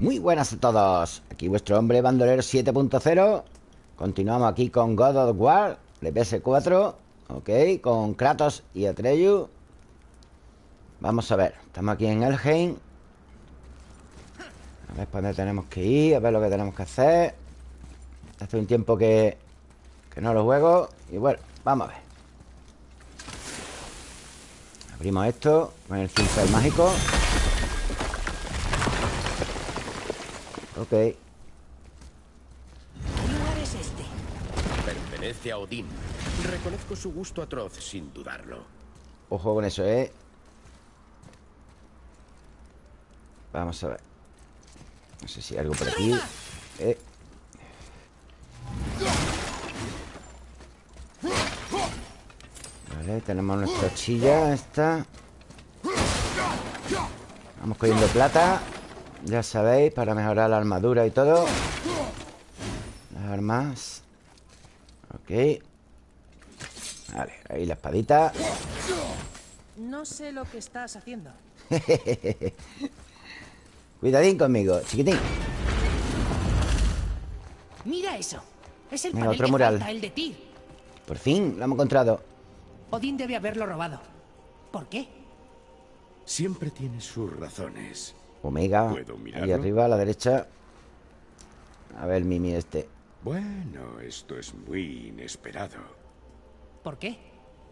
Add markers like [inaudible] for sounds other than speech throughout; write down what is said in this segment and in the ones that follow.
Muy buenas a todos. Aquí vuestro hombre bandolero 7.0 Continuamos aquí con God of War De PS4 Ok, con Kratos y Atreyu. Vamos a ver Estamos aquí en Elheim. A ver por dónde tenemos que ir A ver lo que tenemos que hacer. Hace un tiempo que, que no lo juego Y bueno, vamos a ver. Abrimos esto Con el cincel mágico Ok. ¿Qué lugar es este? Pertenece a Odín. Reconozco su gusto atroz, sin dudarlo. Ojo con eso, ¿eh? Vamos a ver. No sé si hay algo por aquí. Eh. Vale, tenemos nuestra chilla esta. Vamos cogiendo plata. Ya sabéis, para mejorar la armadura y todo. Las armas. Ok. Vale, ahí la espadita. No sé lo que estás haciendo. [laughs] Cuidadín conmigo, chiquitín. Mira eso. Es el Venga, panel otro que mural. falta, el de Tyr Por fin, lo hemos encontrado. Odín debe haberlo robado. ¿Por qué? Siempre tiene sus razones. Omega ¿Puedo Ahí arriba, a la derecha A ver, Mimi este Bueno, esto es muy inesperado. ¿Por qué?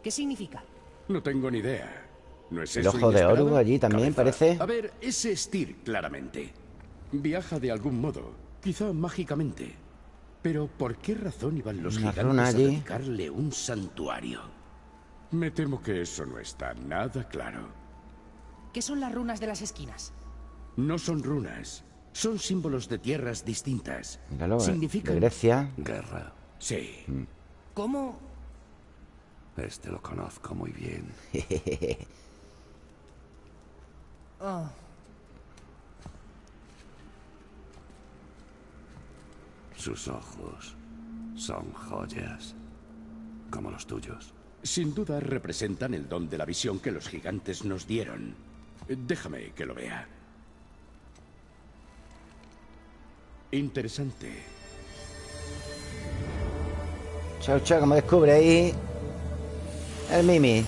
¿Qué significa? No tengo ni idea. ¿No es El eso ojo de? Oru allí también, parece. A ver, ese es Tyr, claramente. Viaja de algún modo, quizá mágicamente. Pero ¿por qué razón iban los Una gigantes a dedicarle un santuario? Me temo que eso no está nada claro. ¿Qué son las runas de las esquinas? No son runas, son símbolos de tierras distintas. Míralo, eh, de Significan... Grecia Guerra. Sí. ¿Cómo? Este lo conozco muy bien. [laughs] Oh, Sus ojos son joyas. Como los tuyos. Sin duda representan el don de la visión que los gigantes nos dieron. Déjame que lo vea. Interesante. Chao, chao, como descubre ahí El Mimi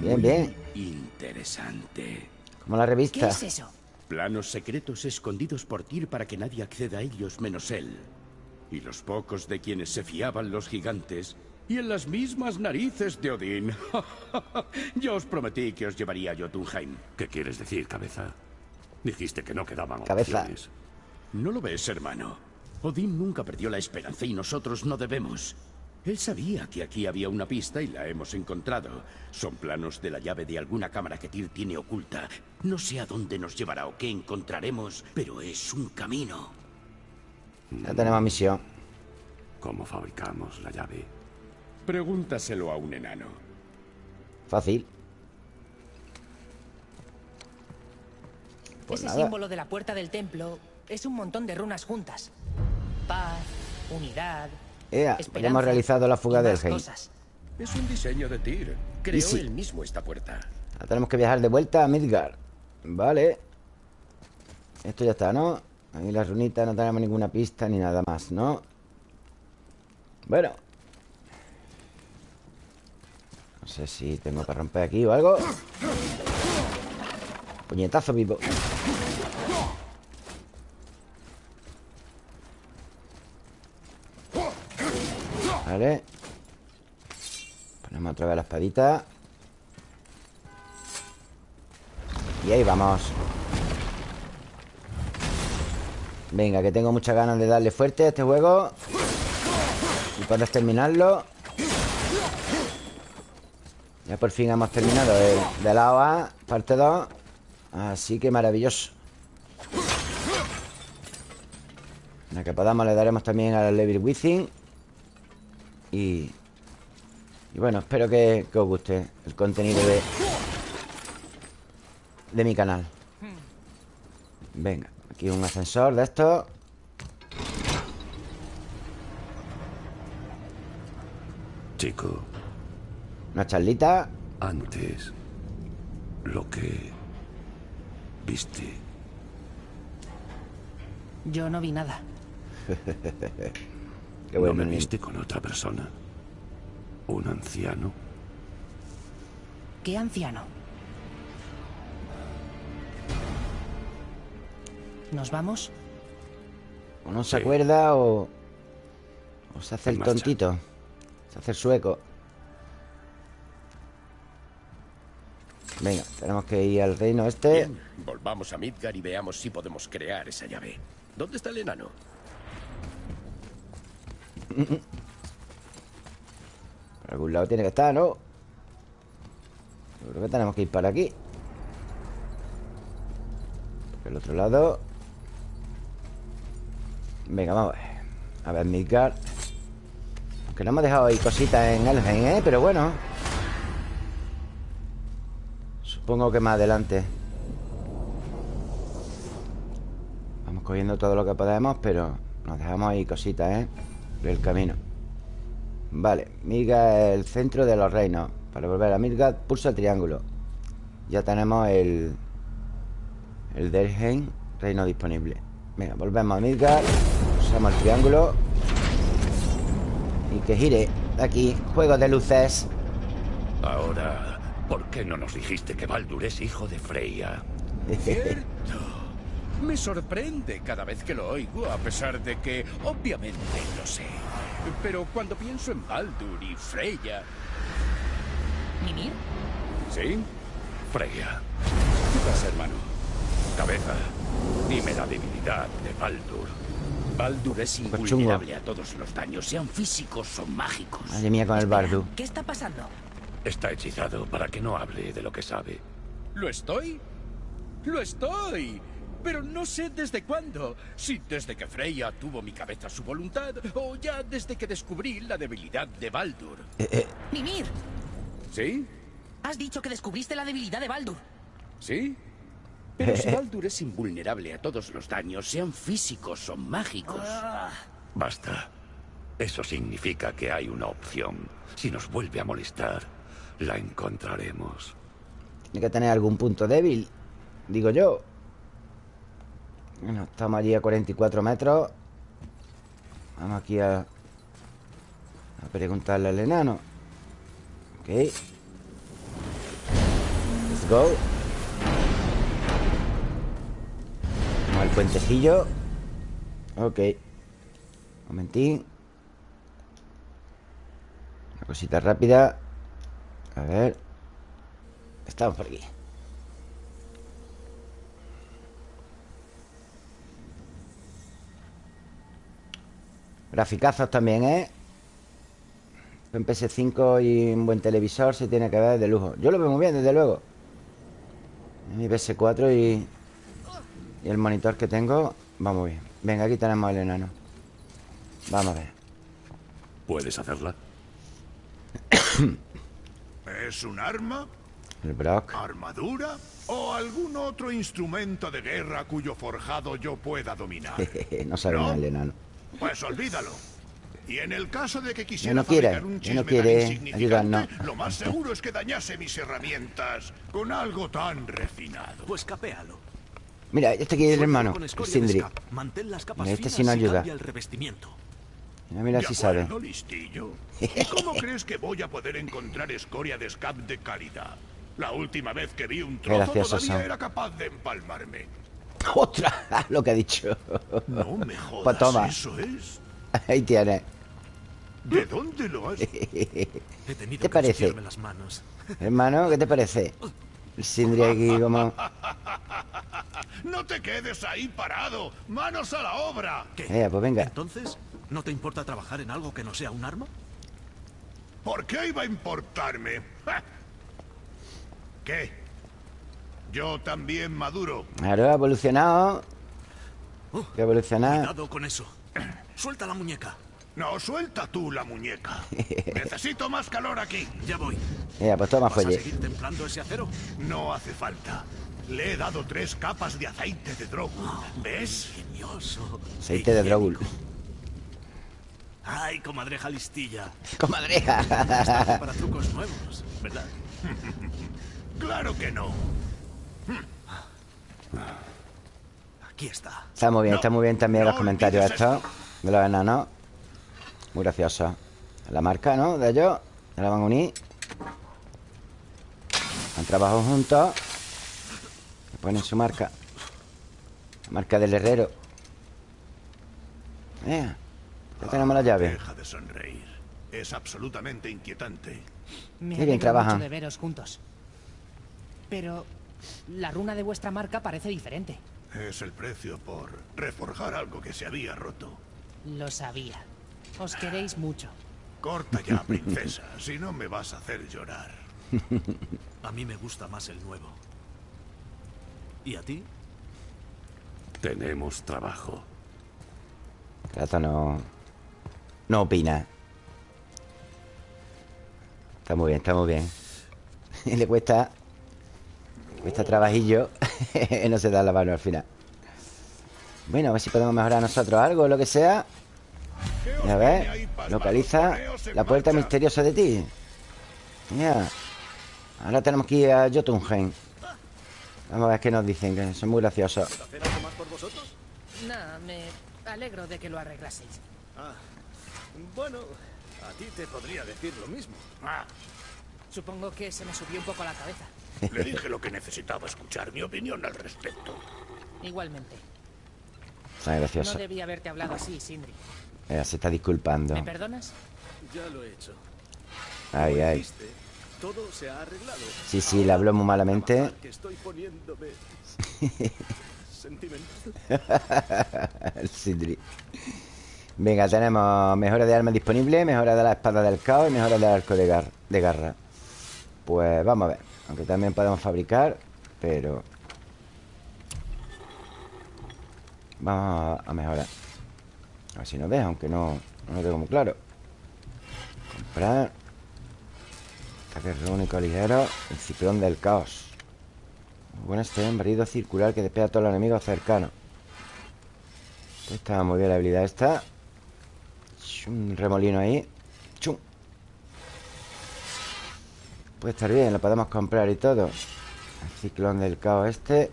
Bien, bien Interesante. Como la ¿Qué revista es eso? Planos secretos escondidos por Tyr para que nadie acceda a ellos menos él. Y los pocos de quienes se fiaban los gigantes. Y en las mismas narices de Odín. [laughs] Yo os prometí que os llevaría a Jotunheim. ¿Qué quieres decir, cabeza? Dijiste que no quedaban Cabeza. opciones. ¿No lo ves, hermano? Odín nunca perdió la esperanza y nosotros no debemos. Él sabía que aquí había una pista y la hemos encontrado. Son planos de la llave de alguna cámara que Tyr tiene oculta. No sé a dónde nos llevará o qué encontraremos, pero es un camino. Ya tenemos misión ¿Cómo fabricamos la llave? Pregúntaselo a un enano. Fácil Pues Ese nada. símbolo de la puerta del templo es un montón de runas juntas. Paz, unidad. Ea, ya esperanza hemos realizado la fuga del Heim. Es un diseño de Tyr. Creó sí. él mismo esta puerta. Ahora tenemos que viajar de vuelta a Midgard Vale Esto ya está, ¿no? Ahí las runitas no tenemos ninguna pista ni nada más, ¿no? Bueno No sé si tengo que romper aquí o algo Puñetazo vivo Vale. Ponemos otra vez la espadita. Y ahí vamos. Venga, que tengo muchas ganas de darle fuerte a este juego. Y poder terminarlo. Ya por fin hemos terminado el de la OA Parte 2 Así que maravilloso. La que podamos le daremos también al Level Within Y... Y bueno, espero que, que os guste el contenido de, de mi canal. Venga, aquí un ascensor de estos. Chico, Una charlita. antes lo que viste Yo no vi nada. [laughs] Qué ¿No me viste con otra persona? ¿Un anciano? ¿Qué anciano? ¿Nos vamos? O no se Sí. acuerda o... O se hace En el marcha. tontito. Se hace el sueco. Venga, tenemos que ir al reino este. Bien, volvamos a Midgar y veamos si podemos crear esa llave. ¿Dónde está el enano? Por algún lado tiene que estar, ¿no? Creo que tenemos que ir para aquí. Por el otro lado. Venga, vamos a ver. A ver, Midgard. Que no hemos dejado ahí cositas en Elheim, ¿eh? Pero bueno. Supongo que más adelante. Vamos cogiendo todo lo que podemos, pero nos dejamos ahí cositas, ¿eh? El camino. Vale, es el centro de los reinos. Para volver a Midgard, pulsa el triángulo. Ya tenemos el... El Delheim, reino disponible. Venga, volvemos a Midgard. Pulsamos el triángulo. Y que gire. De aquí, juego de luces. Ahora, ¿por qué no nos dijiste que Baldur es hijo de Freya? [laughs] Cierto. Me sorprende cada vez que lo oigo, a pesar de que obviamente lo sé. Pero cuando pienso en Baldur y Freya... ¿Mimir? ¿Sí? Freya, ¿Qué pasa, hermano? cabeza, dime la debilidad de Baldur. Baldur es chungo. invulnerable a todos los daños, sean físicos o mágicos. Madre mía con el bardo. ¿Qué está pasando? Está hechizado para que no hable de lo que sabe. ¿Lo estoy? ¡Lo estoy! Pero no sé desde cuándo. Si desde que Freya tuvo mi cabeza a su voluntad, o ya desde que descubrí la debilidad de Baldur. ¡Mimir! ¿Sí? Has dicho que descubriste la debilidad de Baldur. ¿Sí? Pero si Baldur es invulnerable a todos los daños, sean físicos o mágicos. Basta. Eso significa que hay una opción. Si nos vuelve a molestar, la encontraremos. Tiene que tener algún punto débil. Digo yo. Bueno, estamos allí a 44 metros. Vamos aquí a... A preguntarle al enano. Ok. Let's go. Vamos al puentecillo. Ok. Momentín. Una cosita rápida. A ver. Estamos por aquí. Graficazos también, ¿eh? En PS5 y un buen televisor se tiene que ver de lujo. Yo lo veo muy bien, desde luego. Mi PS4 y, y el monitor que tengo va muy bien. Venga, aquí tenemos el enano. Vamos a ver. ¿Puedes hacerla? [coughs] ¿Es un arma, El Brock. armadura o algún otro instrumento de guerra cuyo forjado yo pueda dominar? [laughs] no sabe ¿No? nada el enano. Pues olvídalo. Y en el caso de que quisiera no quiere, fabricar un ya no chisme quiere tan insignificante, ayudarnos. lo más seguro es que dañase mis herramientas con algo tan refinado. Pues capéalo. Mira, este aquí es el hermano, Sindri. Mira, este sí no ayuda. Mira, mira ¿De si sabe. listillo? ¿Y cómo crees que voy a poder encontrar escoria de scap de calidad? La última vez que vi un trozo todavía son. era capaz de empalmarme. [laughs] ¡Ostras! [laughs] Lo que ha dicho. No me jodas, Pues toma. ¿eso es? Ahí tienes. ¿De dónde lo has...? [laughs] He tenido ¿Te parece? las manos. Hermano, ¿qué te parece? Sindri aquí como... ¡No te quedes ahí parado! ¡Manos a la obra! ¿Qué? Eh, pues venga. Entonces, ¿no te importa trabajar en algo que no sea un arma? ¿Por qué iba a importarme? ¿Qué? Yo también maduro. Claro, ha evolucionado. Oh, evolucionado. Cuidado con eso. [clears throat] Suelta la muñeca. No, suelta tú la muñeca. [laughs] Necesito más calor aquí. Ya voy. Mira, pues toma ¿Vas a seguir templando ese acero? No hace falta. Le he dado tres capas de aceite de drogo. ¿Ves? Ingenioso. Aceite de. Drogul. Ay, comadreja listilla. Comadreja. Para trucos nuevos, ¿verdad? [laughs] Claro que no. Aquí está. Está muy bien, No, está muy bien también los comentarios estos De los enanos Muy graciosos La marca, ¿no? De ellos Ya la van a unir Han trabajado juntos Le ponen su marca La marca del herrero Eh, Ya tenemos la llave Deja de sonreír. Es absolutamente inquietante. Me Qué bien trabajan. mucho de veros juntos. Pero la runa de vuestra marca parece diferente. Es el precio por reforjar algo que se había roto. Lo sabía. Os queréis mucho. Corta ya, princesa, [laughs] si no me vas a hacer llorar. [laughs] A mí me gusta más el nuevo. ¿Y a ti? Tenemos trabajo. No No opina Está muy bien, está muy bien [laughs] Le cuesta Cuesta trabajillo [laughs] No se da la mano al final Bueno, a ver si podemos mejorar nosotros algo Lo que sea A ver Localiza la puerta misteriosa de ti Ya Ahora tenemos que ir a Jotunheim Vamos a ver qué nos dicen Que son muy graciosos ¿Hacer algo más por vosotros? Nada, me alegro de que lo arreglaseis. Ah. Bueno, a ti te podría decir lo mismo. Ah, Supongo que se me subió un poco a la cabeza. Le dije lo que necesitaba escuchar, mi opinión al respecto. Igualmente. No gracioso debí haberte hablado así, Sindri. Mira, se está disculpando ¿Me perdonas? Ya lo he hecho. Ay, Como ay dijiste, todo se ha arreglado. Sí, sí, le habló muy malamente estoy poniéndome [laughs] sentimental. [laughs] El Sidri. Venga, tenemos mejora de armas disponible, mejora de la espada del caos y mejora del arco de, gar- de garra. Pues vamos a ver. Aunque también podemos fabricar, pero... Vamos a, mejorar. A ver si nos deja, aunque no, no lo tengo muy claro. Comprar. Ataque único ligero. El ciclón del caos. Bueno este barrido circular que despega a todos los enemigos cercanos. Está muy bien la habilidad esta. Un remolino ahí. Puede estar bien, lo podemos comprar y todo. El ciclón del caos este.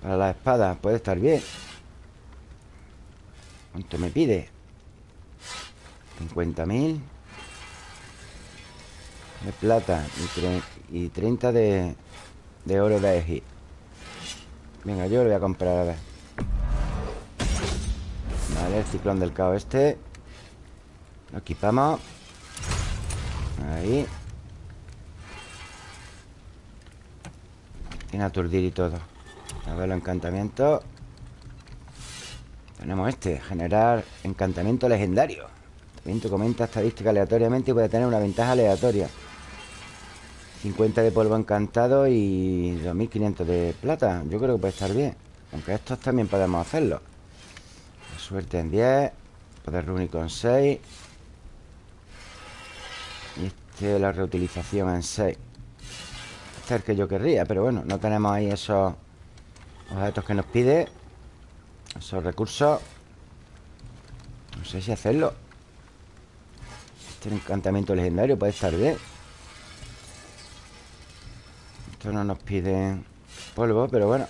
Para la espada, puede estar bien. ¿Cuánto me pide? 50.000 de plata y, y 30 de, de oro de Egi. Venga, yo lo voy a comprar a ver. Vale, el ciclón del caos este. Lo equipamos. Ahí. Tiene aturdir y todo. A ver los encantamientos. Tenemos este, generar encantamiento legendario. Encantamiento comenta estadística aleatoriamente y puede tener una ventaja aleatoria. 50 de polvo encantado y 2500 de plata. Yo creo que puede estar bien. Aunque estos también podemos hacerlo. Suerte en 10. Poder rúnico en 6. Y este la reutilización en 6. El que yo querría, pero bueno, no tenemos ahí esos objetos que nos pide. Esos recursos. No sé si hacerlo. Este encantamiento legendario puede estar bien. Esto no nos pide polvo, pero bueno.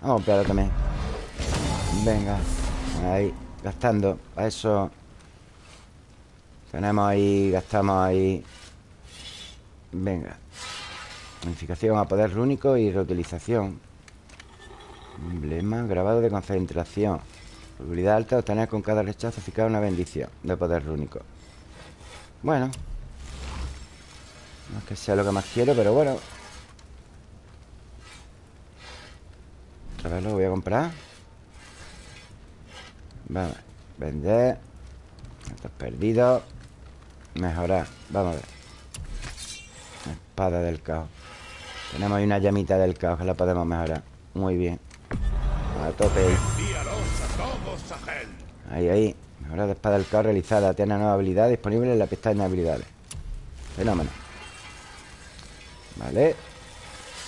Vamos a comprarlo también. Venga. Ahí. Gastando. A eso. Tenemos ahí. Gastamos ahí. Venga. Unificación a poder rúnico y reutilización. Emblema. Grabado de concentración. Probabilidad alta obtener con cada rechazo eficaz una bendición de poder rúnico. Bueno. No es que sea lo que más quiero, pero bueno. Otra vez lo voy a comprar. Vamos. Vender. Estos perdidos. Mejorar. Vamos a ver. Espada del caos. Tenemos ahí una llamita del caos que la podemos mejorar. Muy bien. A tope ahí. Ahí. Mejora de espada del caos realizada. Tiene nueva habilidad disponible en la pestaña de habilidades. Fenómeno. Vale.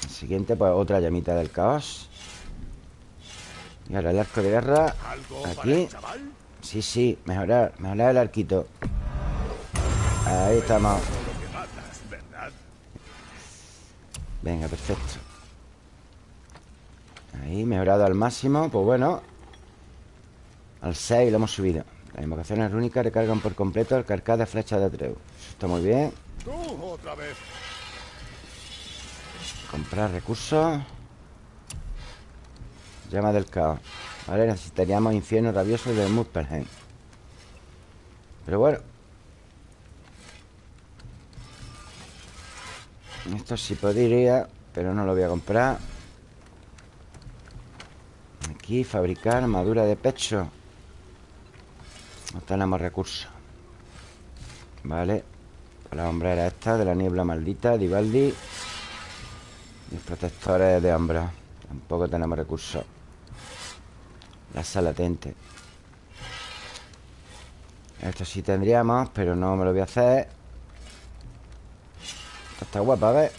Siguiente, pues otra llamita del caos. Y ahora el arco de guerra. ¿Algo para Aquí. Sí, sí. Mejorar. Mejorar el arquito. Ahí estamos. Venga, perfecto. Ahí, mejorado al máximo Pues bueno. Al 6 lo hemos subido. Las invocaciones rúnicas recargan por completo el carcaj de flecha de Atreu Eso está muy bien. Otra vez. Comprar recursos. Llama del caos. Vale, necesitaríamos infierno rabioso de Muspelheim Pero bueno Esto sí podría Pero no lo voy a comprar. Aquí, fabricar armadura de pecho. No tenemos recursos. Vale. La hombrera esta de la niebla maldita Divaldi Y protectores de hombros. Tampoco tenemos recursos. La sala latente Esto sí tendríamos Pero no me lo voy a hacer Está guapa, ¿ves?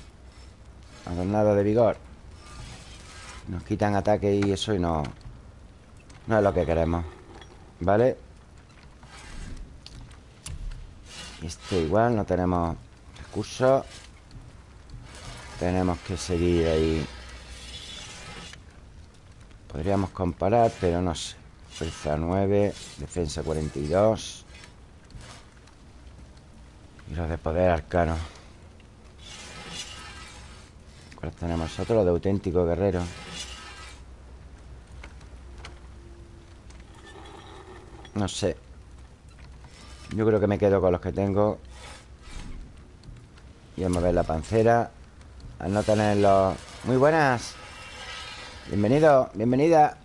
Adornado de vigor. Nos quitan ataque y eso y no No es lo que queremos ¿Vale? Este igual no tenemos recursos Tenemos que seguir ahí. Podríamos comparar, pero no sé. Fuerza 9 Defensa 42 Y los de poder arcano ¿Cuáles tenemos? Los de auténtico guerrero. No sé. Yo creo que me quedo con los que tengo. Y a ver la pancera. Al no tenerlos Muy buenas. Bienvenido, bienvenida.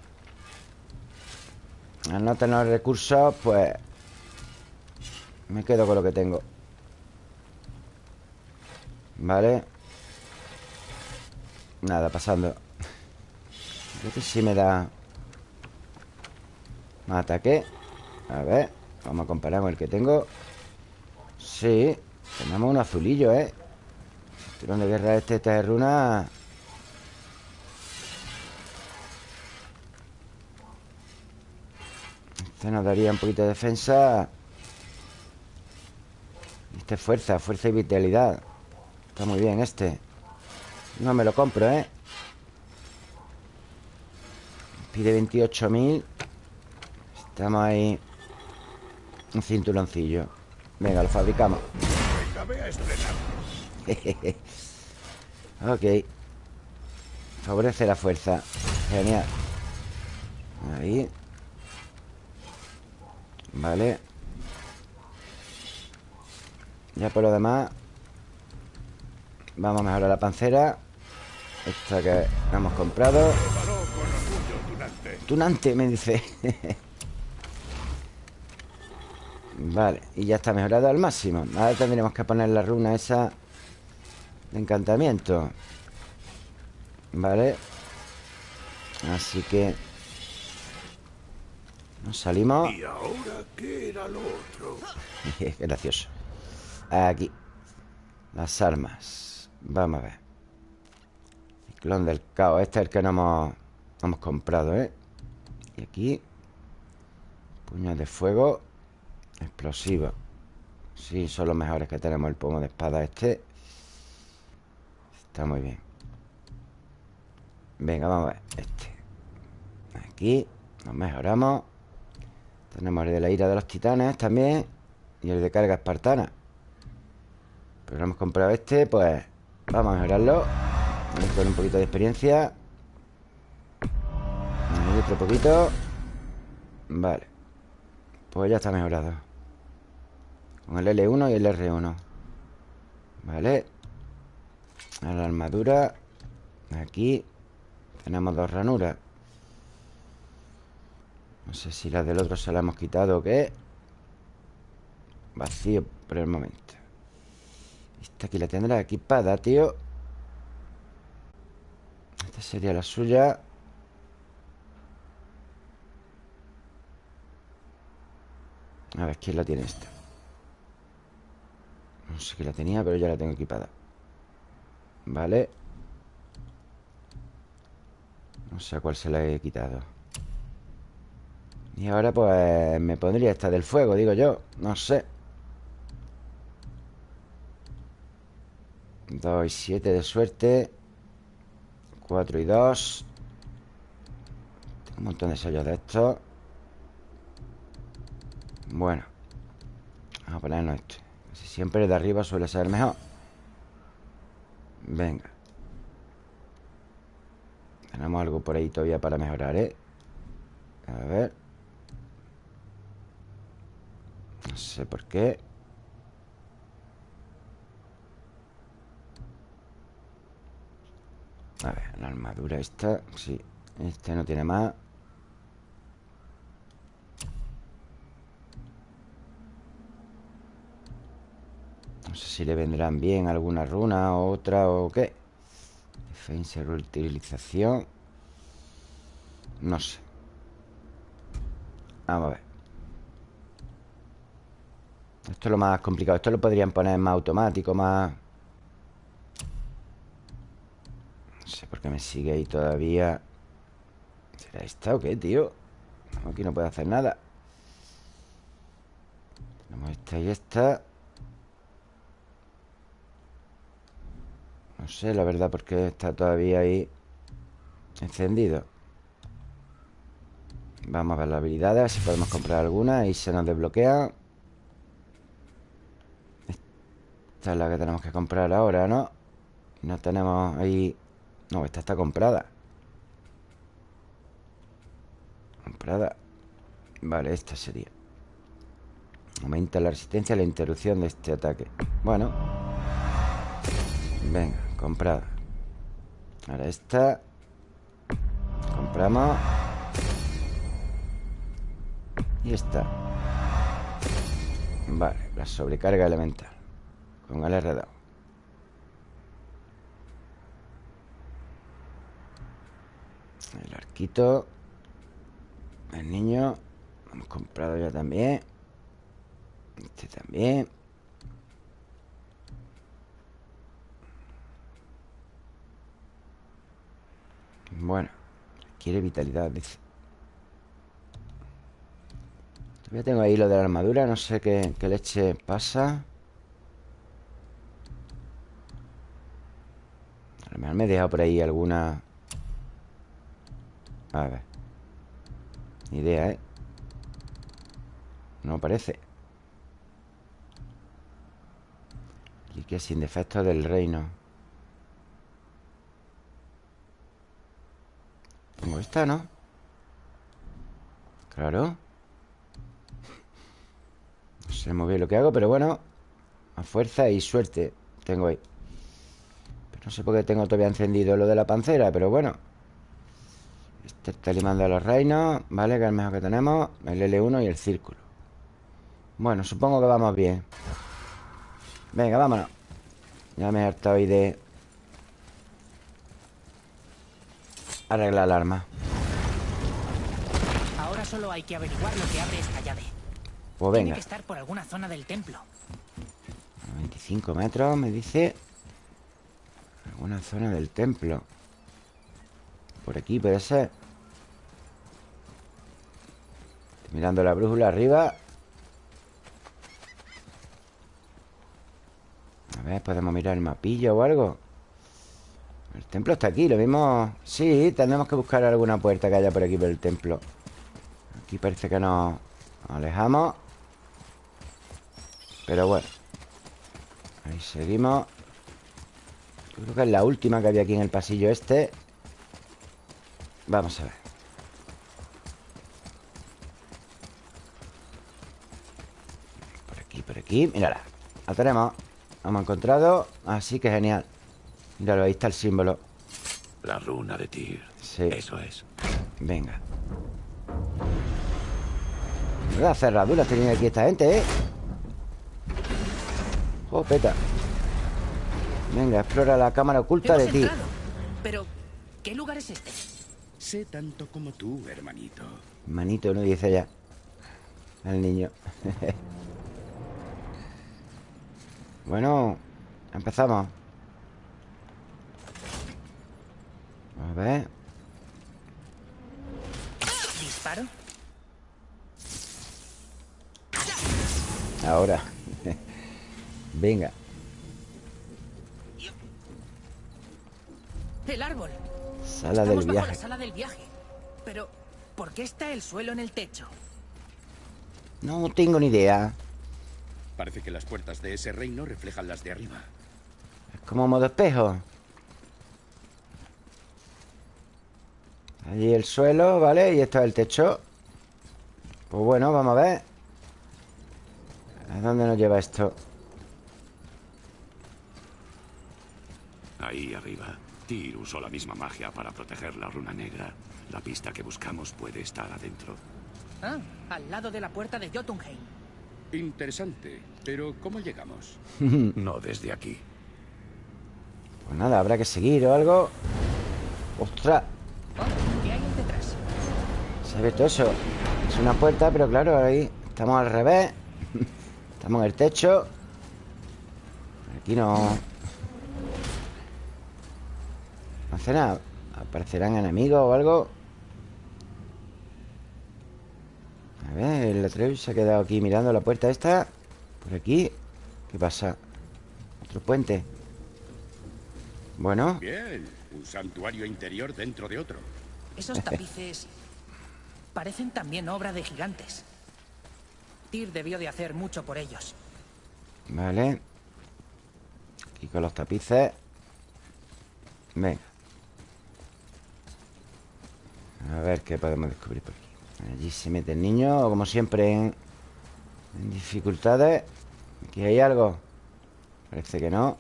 Al no tener recursos Pues Me quedo con lo que tengo. Vale Nada, pasando. Este sí me da Más ataque A ver Vamos a comparar con el que tengo. Sí Tenemos un azulillo, ¿eh? El tirón guerra este, esta de runa. Este nos daría un poquito de defensa. Este es fuerza, fuerza y vitalidad. Está muy bien este No me lo compro, ¿eh? Pide 28.000 Estamos ahí. Un cinturoncillo. Venga, lo fabricamos. [laughs] Ok. Favorece la fuerza. Genial. Ahí. Vale. Ya por lo demás Vamos a mejorar la pancera Esta que hemos comprado. Tunante. Me dice. [laughs] Vale, y ya está mejorado al máximo. Ahora tendremos que poner la runa esa De encantamiento. Vale. Así que Nos salimos. ¿Y ahora qué era lo otro? [laughs] Gracioso. Aquí. Las armas. Vamos a ver Ciclón del caos. Este es el que no hemos, no hemos comprado, ¿eh? Y aquí Puños de fuego Explosivo. Sí, son los mejores que tenemos El pomo de espada este. Está muy bien. Venga, vamos a ver Este. Aquí Nos mejoramos. Tenemos el de la ira de los titanes también Y el de carga espartana. Pero hemos comprado este Pues vamos a mejorarlo Con un poquito de experiencia. Otro poquito. Vale. Pues ya está mejorado. Con el L1 y el R1 Vale. A la armadura. Aquí. Tenemos dos ranuras. No sé si la del otro se la hemos quitado o qué. Vacío por el momento. Esta aquí la tendrá equipada, tío Esta sería la suya. A ver, ¿quién la tiene esta? No sé quién la tenía, pero ya la tengo equipada. Vale. No sé a cuál se la he quitado. Y ahora pues me pondría esta del fuego, digo yo. No sé. 2 y 7 de suerte 4 y 2 Un montón de sellos de estos Bueno Vamos a ponernos esto Siempre el de arriba suele ser mejor. Venga. Tenemos algo por ahí todavía para mejorar, ¿eh? A ver. No sé por qué A ver, la armadura esta Sí, este no tiene más. No sé si le vendrán bien alguna runa o otra o qué. Defensa, reutilización. No sé. Vamos a ver. Esto es lo más complicado. Esto lo podrían poner más automático, más... No sé por qué me sigue ahí todavía. ¿Será esta o qué, tío? aquí no puedo hacer nada. Tenemos esta y esta. No sé, la verdad, porque está todavía ahí Encendido. Vamos a ver las habilidades Si podemos comprar alguna Y se nos desbloquea. Esta es la que tenemos que comprar ahora, ¿no? No tenemos ahí... No, esta está comprada. Comprada. Vale, esta sería. Aumenta la resistencia a la interrupción de este ataque. Bueno. Venga, comprada. Ahora esta. Compramos. Y esta. Vale, la sobrecarga elemental. Con el R2 El arquito. El niño Hemos comprado ya también. Este también. Bueno Quiere vitalidad, dice Todavía tengo ahí lo de la armadura No sé qué, leche pasa. A lo mejor me he dejado por ahí alguna A ver. Ni idea, ¿eh? No parece. Y que sin defectos del reino. Tengo esta, ¿no? Claro. No sé muy bien lo que hago, pero bueno. A fuerza y suerte Tengo ahí. Pero No sé por qué tengo todavía encendido lo de la pancera Pero bueno Este está limando a los reinos Vale, que es el mejor que tenemos El L1 y el círculo. Bueno, supongo que vamos bien. Venga, vámonos. Ya me he hartado hoy de Arreglar el arma. Ahora solo hay que averiguar lo que abre esta llave. Pues Tiene venga. que estar por alguna zona del templo. 25 metros, me dice. Alguna zona del templo. Por aquí puede ser Mirando la brújula arriba. A ver, podemos mirar el mapilla o algo. El templo está aquí, lo mismo. Sí, tendremos que buscar alguna puerta que haya por aquí por el templo. Aquí parece que nos alejamos. Pero bueno Ahí seguimos. Creo que es la última que había aquí en el pasillo este. Vamos a ver Por aquí, Mírala, la tenemos La hemos encontrado Así que genial Míralo, ahí está el símbolo La runa de Tyr. Sí. Eso es. Venga Las cerraduras tenía aquí esta gente, ¿eh? Jopeta Venga, explora la cámara oculta Hemos de ti. Pero, ¿qué lugar es este? Sé tanto como tú, hermanito. Manito, no dice ya El niño Bueno Empezamos A ver ¿Disparo? Ahora Venga El árbol. Sala Estamos del viaje la sala del viaje. Pero, ¿Por qué está el suelo en el techo? No tengo ni idea Parece que las puertas de ese reino reflejan las de arriba. Es como modo espejo Allí el suelo, ¿vale? Y esto es el techo Pues bueno, vamos a ver ¿A dónde nos lleva esto? Ahí arriba. Tyr usó la misma magia para proteger la runa negra. La pista que buscamos puede estar adentro. Ah, al lado de la puerta de Jotunheim. Interesante. Pero, ¿cómo llegamos? [laughs] No desde aquí. Pues nada, habrá que seguir o algo ¡Ostras! ¿Qué hay detrás? Se ha abierto eso Es una puerta, pero claro, ahí Estamos al revés [laughs] Estamos en el techo Aquí no No hace nada ¿Aparecerán enemigos o algo? A ver, el Atreus se ha quedado aquí mirando la puerta esta Por aquí ¿Qué pasa? Otro puente Bueno Bien. Un santuario interior dentro de otro. Esos tapices [laughs] parecen también obra de gigantes. Tyr debió de hacer mucho por ellos. Vale Aquí con los tapices Venga A ver qué podemos descubrir por aquí Allí se mete el niño Como siempre en, en dificultades. Aquí hay algo. Parece que no.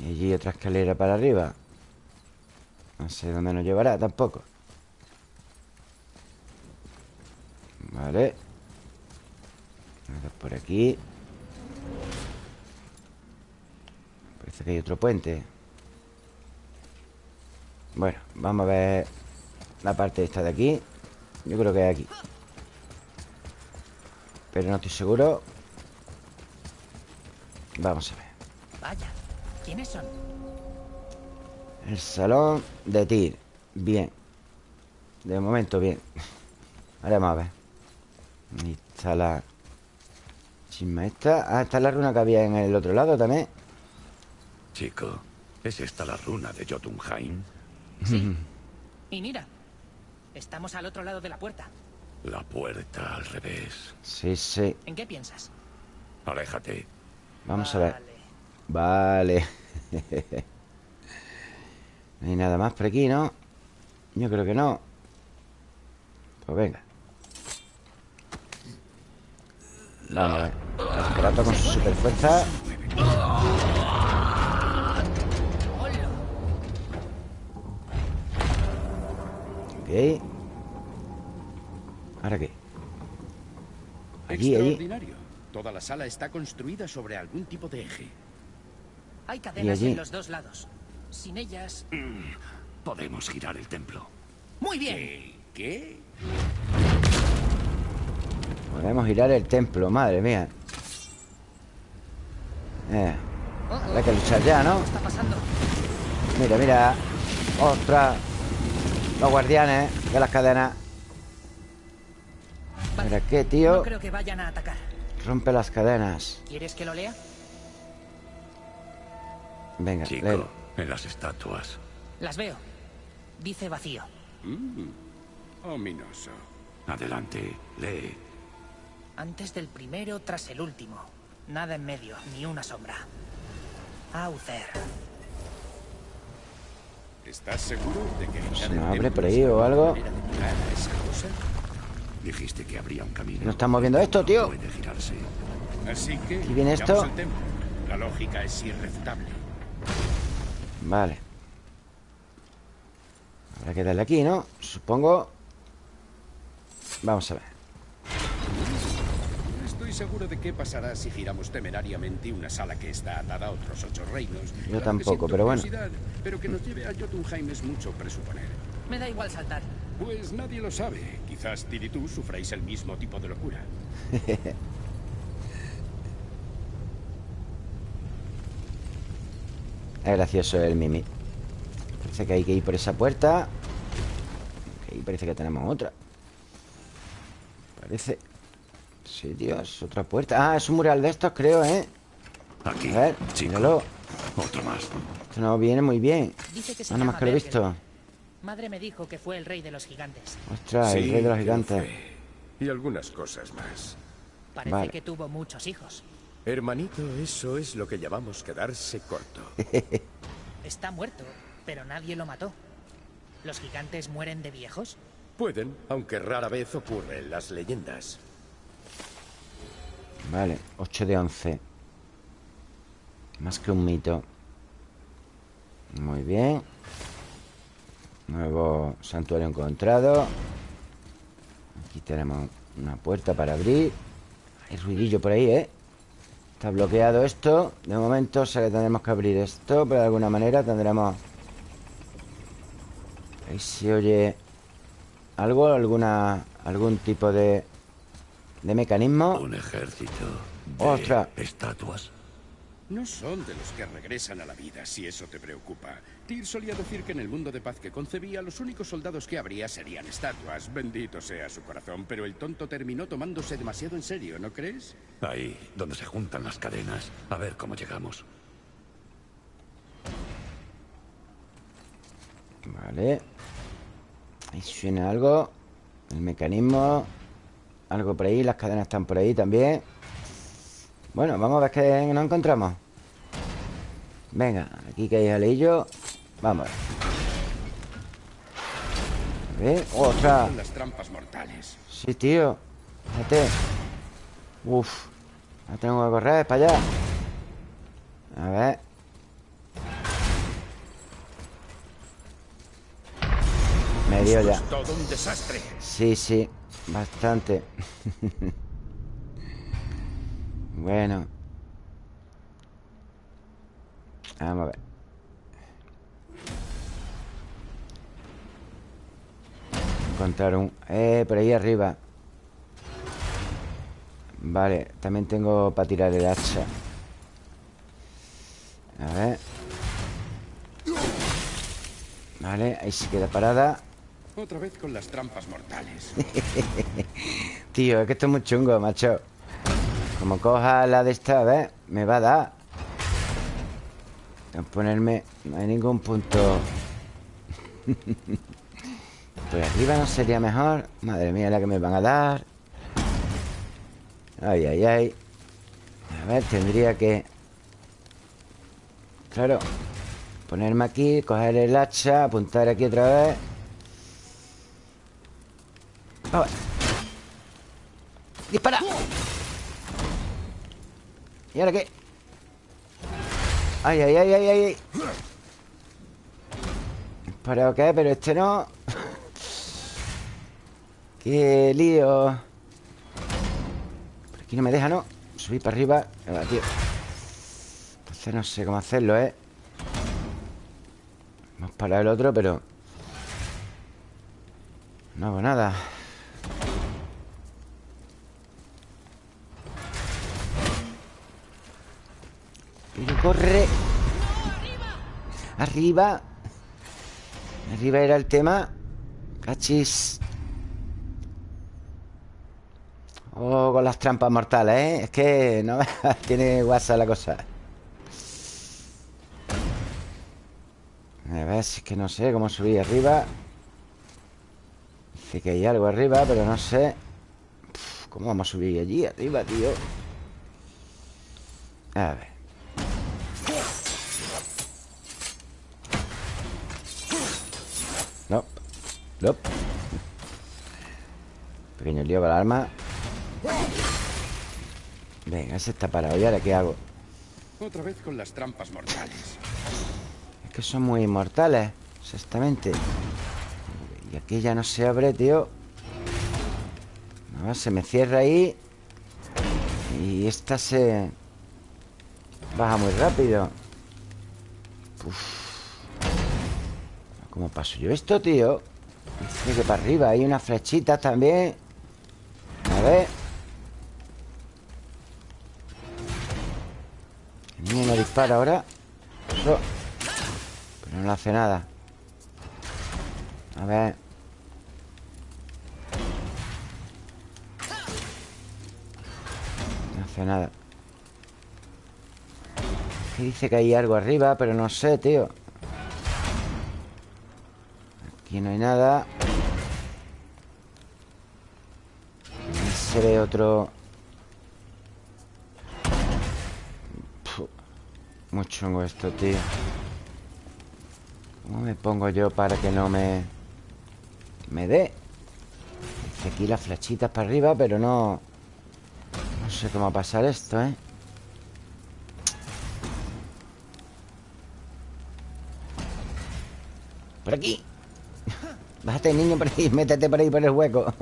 Y allí otra escalera para arriba. No sé dónde nos llevará tampoco. Vale. Por aquí. Parece que hay otro puente. Bueno, vamos a ver La parte esta de aquí Yo creo que es aquí. Pero no estoy seguro. Vamos a ver. Vaya, ¿quiénes son? El salón de Tyr Bien. De momento bien. Ahora vamos a ver. Ahí está la chisma esta. Ah, esta es la runa que había en el otro lado también. Chico, ¿es esta la runa de Jotunheim? Y mira, estamos al otro lado de la puerta. La puerta al revés. Sí, sí ¿En qué piensas? Aléjate. Vamos a ver Vale. [laughs] No hay nada más por aquí, ¿no? Yo creo que no Pues venga Vamos a ver con su super fuerza Ok ¿Ahora qué? Allí, allí Extraordinario. Toda la sala está construida sobre algún tipo de eje. Hay cadenas allí? en los dos lados. Sin ellas... Podemos girar el templo. Muy bien. ¿Qué? ¿Qué? Podemos girar el templo, madre mía eh, Habrá que luchar ya, ¿no? Mira, mira ¡Ostras! Los guardianes de las cadenas Vale. Mira qué, tío No creo que vayan a atacar. Rompe las cadenas ¿Quieres que lo lea? Venga, Chico, léelo. en las estatuas. Las veo. Dice vacío. Ominoso. Adelante, lee. Antes del primero, tras el último. Nada en medio, ni una sombra. Aucer. ¿Estás seguro de que ¿Se nos abre por ahí o algo? Dijiste que habría un camino. No estamos viendo esto, tío. Puede girarse. Así que Aquí viene esto. La lógica es irrefutable. Vale Habrá que darle aquí, ¿no? Supongo Vamos a ver estoy seguro de qué pasará si giramos temerariamente una sala que está atada a otros ocho reinos. Yo Claro tampoco, pero bueno. Pero que nos lleve a Jotunheim es mucho presuponer. Me da igual saltar. Pues nadie lo sabe. Quizás Tyr y tú sufráis el mismo tipo de locura. [laughs] Es gracioso el Mimi Parece que hay que ir por esa puerta Ahí parece que tenemos otra Parece Sí, es otra puerta Ah, es un mural de estos, creo, ¿eh? Aquí, A ver, chico. míralo Otro más. Esto nos viene muy bien Dice que se Ah, nada más que lo he Bergel. visto Madre me dijo que fue el rey de los gigantes. Ostras, el rey de los gigantes. Y algunas cosas más. Parece Vale. que tuvo muchos hijos. Hermanito, eso es lo que llamamos quedarse corto. [laughs] Está muerto, pero nadie lo mató. ¿Los gigantes mueren de viejos? Pueden, aunque rara vez ocurre en las leyendas. Vale, 8 de 11 Más que un mito. Muy bien. Nuevo santuario encontrado. Aquí tenemos una puerta para abrir. Hay ruidillo por ahí, ¿eh? Está bloqueado esto. De momento, o sea que tendremos que abrir esto Pero de alguna manera tendremos Ahí se oye Algo, alguna Algún tipo de De mecanismo Un ejército de Ostras. estatuas. No son de los que regresan a la vida, si eso te preocupa. Tyr solía decir que en el mundo de paz que concebía, los únicos soldados que habría serían estatuas. Bendito sea su corazón, pero el tonto terminó tomándose demasiado en serio, ¿no crees? Ahí, donde se juntan las cadenas. A ver cómo llegamos. Vale Ahí suena algo El mecanismo Algo por ahí, las cadenas están por ahí también. Bueno, vamos a ver qué nos encontramos. Venga, aquí que hay aleillo Vamos A ver, ¡ostras! Son las trampas mortales. Sí, tío. Fíjate. Uf tengo que correr para allá. A ver. Me dio ya. Es todo un desastre. Sí, sí, bastante. bueno. Vamos a ver. Encontrar un... Eh, por ahí arriba. Vale, también tengo para tirar el hacha. A ver. Vale, ahí se queda parada. Otra vez con las trampas mortales. [laughs] Tío, es que esto es muy chungo, macho. Como coja la de esta, ¿ves? Me va a dar. Ponerme... No hay ningún punto. [laughs] Por arriba no sería mejor. Madre mía, la que me van a dar. Ay, ay, ay. A ver, tendría que... Claro Ponerme aquí, coger el hacha Apuntar aquí otra vez Vamos. ¡Dispara! ¿Y ahora qué? ¡Ay, ay, ay, ay, ay! ¿Para qué? Pero este no... [laughs] ¡Qué lío! Por aquí no me deja, ¿no? Subir para arriba tío Entonces no sé cómo hacerlo, ¿eh? Hemos parado el otro, pero... No hago nada corre. Arriba. Arriba era el tema. Cachis. Oh, con las trampas mortales, ¿eh? Es que no [laughs] tiene guasa la cosa. A ver si es que no sé cómo subir arriba. Dice que hay algo arriba, pero no sé. ¿Cómo vamos a subir allí arriba, tío? A ver Pequeño lío para el arma Venga, ese está parado ¿Y ahora qué hago? Otra vez con las trampas mortales. Es que son muy inmortales Exactamente Y aquí ya no se abre, tío No, se me cierra ahí Y esta se... Baja muy rápido Uf. ¿Cómo paso yo esto, tío? Dice que para arriba Hay unas flechitas también A ver. El niño no dispara ahora. Eso. Pero no hace nada. A ver. No hace nada. Que dice que hay algo arriba Pero no sé, tío Aquí no hay nada se ve otro Puh. Muy chungo esto, tío ¿Cómo me pongo yo para que no me... Me dé? Aquí las flechitas para arriba, pero no... No sé cómo va a pasar esto, ¿eh? Por aquí Bájate, niño, por ahí Métete por ahí por el hueco.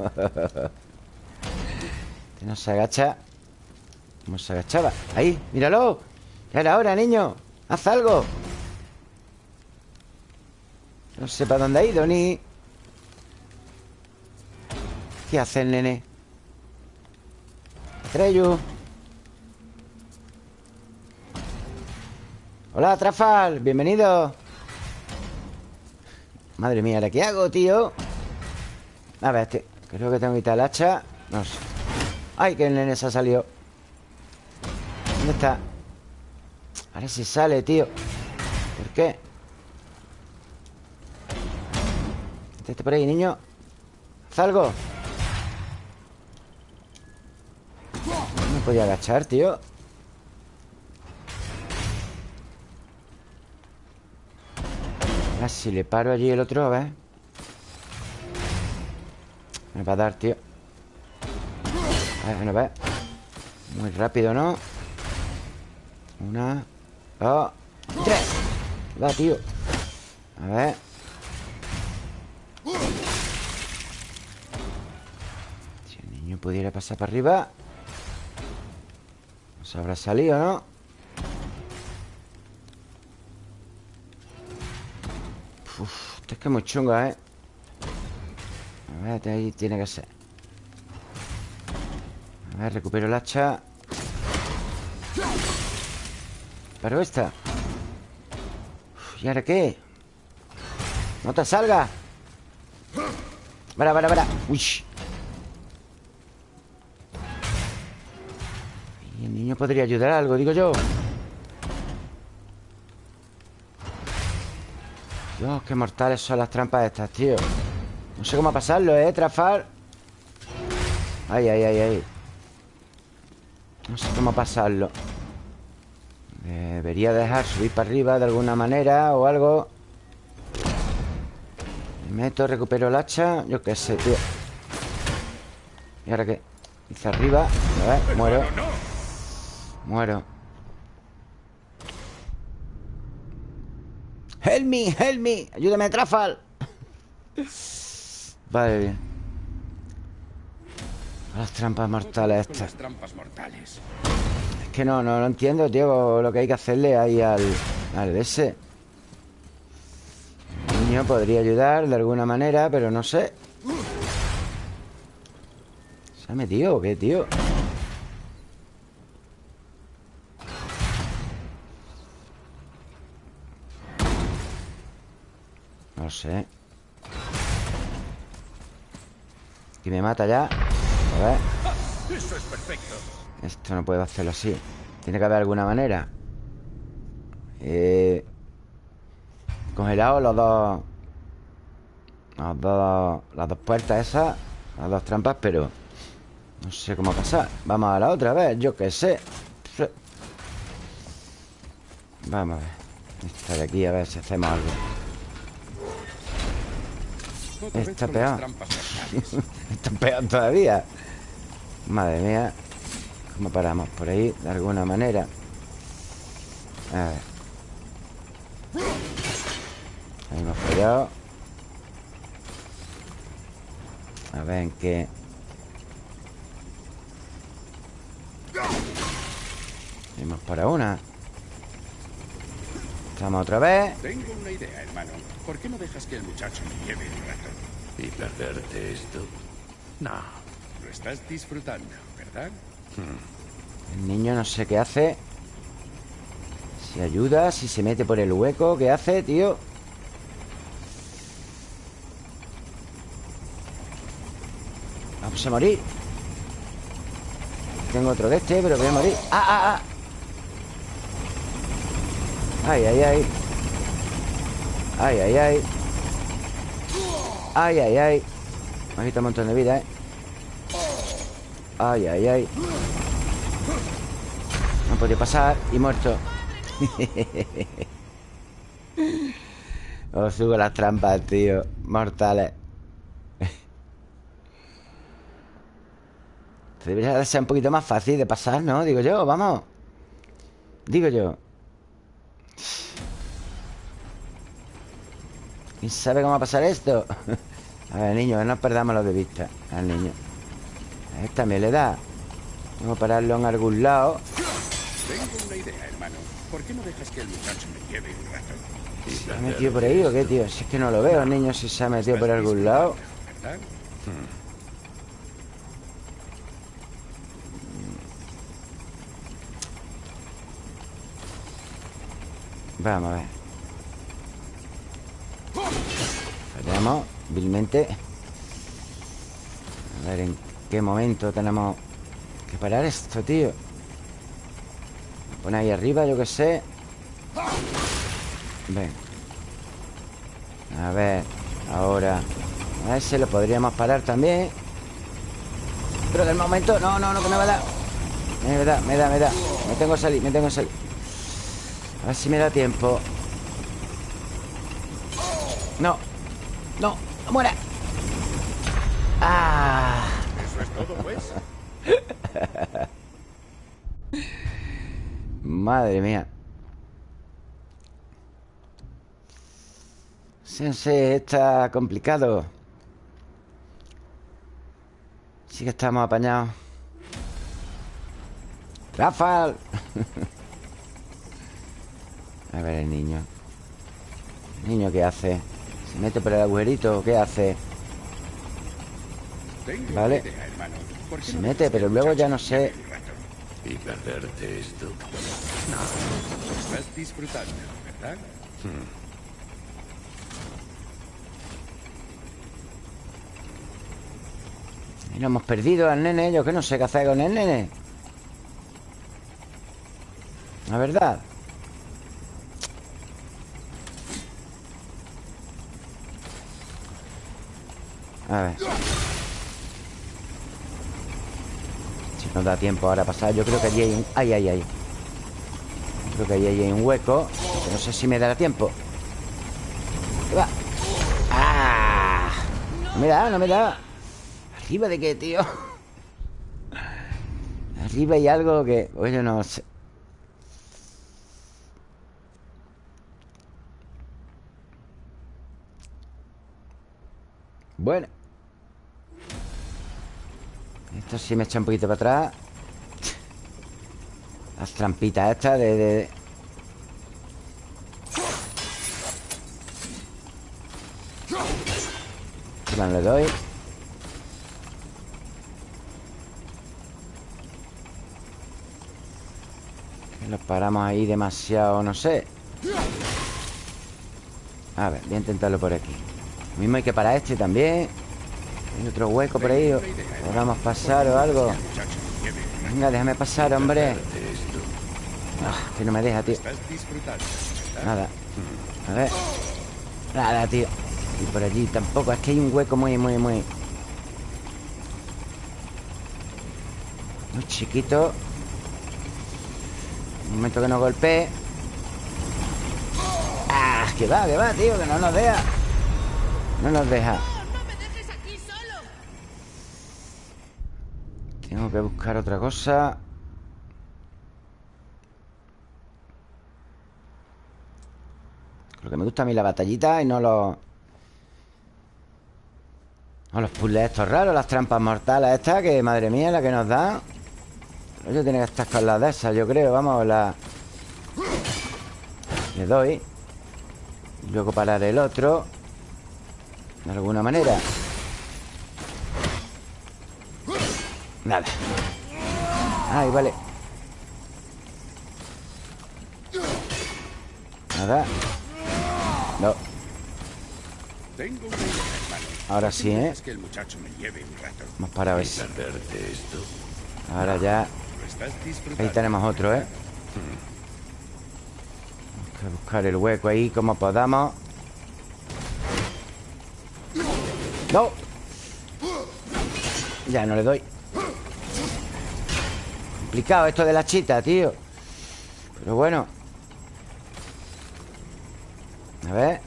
No se agacha. ¿Cómo se agachaba? Ahí, míralo. Ya era hora, niño. Haz algo. No sé para dónde ha ido ni. ¿Qué hace el nene? Treyu Hola, Trafal Bienvenido Madre mía, ¿ahora qué hago, tío? A ver, este Creo que tengo que quitar el hacha No sé ¡Ay, que el nene se ha salido! ¿Dónde está? Ahora sí sale, tío ¿Por qué? Este por ahí, niño Haz algo No me podía agachar, tío Ahora si le paro allí el otro, a ver. Me va a dar, tío. A ver, no ve Muy rápido, ¿no? Una Dos Tres. Va, tío. A ver. Si el niño pudiera pasar para arriba No se habrá salido, ¿no? Uf, esto es que es muy chunga, ¿eh? A ver, ahí tiene que ser A ver, recupero el hacha Pero esta ¿Y ahora qué? ¡No te salga! ¡Para, para, para! ¡Uy! El niño podría ayudar a algo, digo yo Dios, qué mortales son las trampas estas, tío. No sé cómo pasarlo, ¿eh? Trafar Ay, ay, ay, ay. No sé cómo pasarlo. Debería dejar subir para arriba de alguna manera O algo. Me meto, recupero el hacha Yo qué sé, tío. ¿Y ahora qué? Hice arriba. A ver, muero. Muero Help me, help me. Ayúdame, Trafal Vale, bien. Las trampas mortales estas. las trampas mortales. Es que no, no, no entiendo, tío. Lo que hay que hacerle ahí al... Al ese. El niño podría ayudar de alguna manera Pero no sé. ¿Se ha metido o qué, tío? Sé. Y me mata ya. A ver. Esto no puedo hacerlo así. Tiene que haber alguna manera. Eh... Congelado los dos Los dos Las dos puertas esas Las dos trampas, pero No sé cómo pasar. Vamos a la otra, a ver, yo qué sé. Vamos a ver. Esta de aquí, a ver si hacemos algo. vez Está las peor. trampas [laughs] mortales. Esto es peor todavía. Madre mía. ¿Cómo paramos? Por ahí, de alguna manera. A ver. Ahí hemos fallado A ver en qué. Vamos para una Estamos otra vez Tengo una idea, hermano. ¿Por qué no dejas que el muchacho me lleve un rato? ¿Y perderte esto? No. Lo estás disfrutando, ¿verdad? El niño no sé qué hace Si ayuda, si se mete por el hueco ¿Qué hace, tío? Vamos a morir Tengo otro de este, pero voy a morir ¡Ah, ah, ah! ¡Ay, ay, ay! ¡Ay, ay, ay! Ay, ay, ay Me ha quitado un montón de vida, ¿eh? Ay, ay, ay No podía pasar y muerto Os [laughs] subo las trampas, tío Mortales Debería ser un poquito más fácil de pasar, ¿no? Digo yo, vamos Digo yo ¿Quién sabe cómo va a pasar esto? [laughs] a ver, niño, no perdamos lo de vista Al niño Esta me le da Vamos a pararlo en algún lado Tengo una idea, hermano. ¿Por qué no dejas que el muchacho me lleve un rato? ¿Se ha metido por ahí o qué, tío? Si es que no lo veo, niño Si se ha metido por algún lado Vamos a ver. Fallamos vilmente. A ver en qué momento tenemos que parar esto, tío. Pone ahí arriba, yo qué sé. Ven A ver Ahora. A ese lo podríamos parar también. Pero del momento No, no, no, que me va a dar. Me da, me da, me da. Me tengo que salir, me tengo que salir A ver si me da tiempo. No. No, no muera. Ah. Eso es todo, pues. Madre mía. Sensei, está complicado. Sí que estamos apañados. Rafael [laughs] A ver el niño ¿El niño qué hace? ¿Se mete por el agujerito qué hace? Tengo Vale. una idea, hermano. ¿Por qué Se no mete, pero luego ya no sé? ¿Y perderte esto? Estás disfrutando, ¿verdad? Y lo hemos perdido al nene Yo que no sé qué hacer con el nene La verdad A ver Si nos da tiempo ahora a pasar Yo creo que allí hay un... Ay, ay, ay Creo que allí hay un hueco No sé si me dará tiempo ¿Qué va? ¡Ah! No me da, no me da ¿Arriba de qué, tío? Arriba hay algo que... Oye, no sé Bueno Esto sí me echa un poquito para atrás. Las trampitas estas de... de... ¿Qué más le doy? Los paramos ahí demasiado, no sé. A ver, voy a intentarlo por aquí. Lo mismo hay que parar este también Hay otro hueco por ahí Podamos pasar o algo. Venga, déjame pasar, hombre. Ah, Que no me deja, tío. Nada. A ver. Nada, tío. Y por allí tampoco Es que hay un hueco muy, muy, muy. Muy chiquito. Un momento que no golpee. Ah, que va, que va, tío Que no nos deja. No nos deja ¡No me dejes aquí solo! Tengo que buscar otra cosa Lo que me gusta a mí la batallita y no los... No los puzzles estos raros, las trampas mortales estas, que madre mía, la que nos da. Pero yo tiene que estar con las de esas, yo creo, vamos, la... Le doy. Luego parar el otro. De alguna manera. Nada. Ay, vale. Nada. No. Ahora ¿Por qué sí, ¿eh? Hemos parado ¿Y ese. Ahora ya. Ahí tenemos otro, ¿eh? Hay que buscar el hueco ahí como podamos. ¡No! Ya no le doy Complicado esto de la chita, tío. Pero bueno. A ver.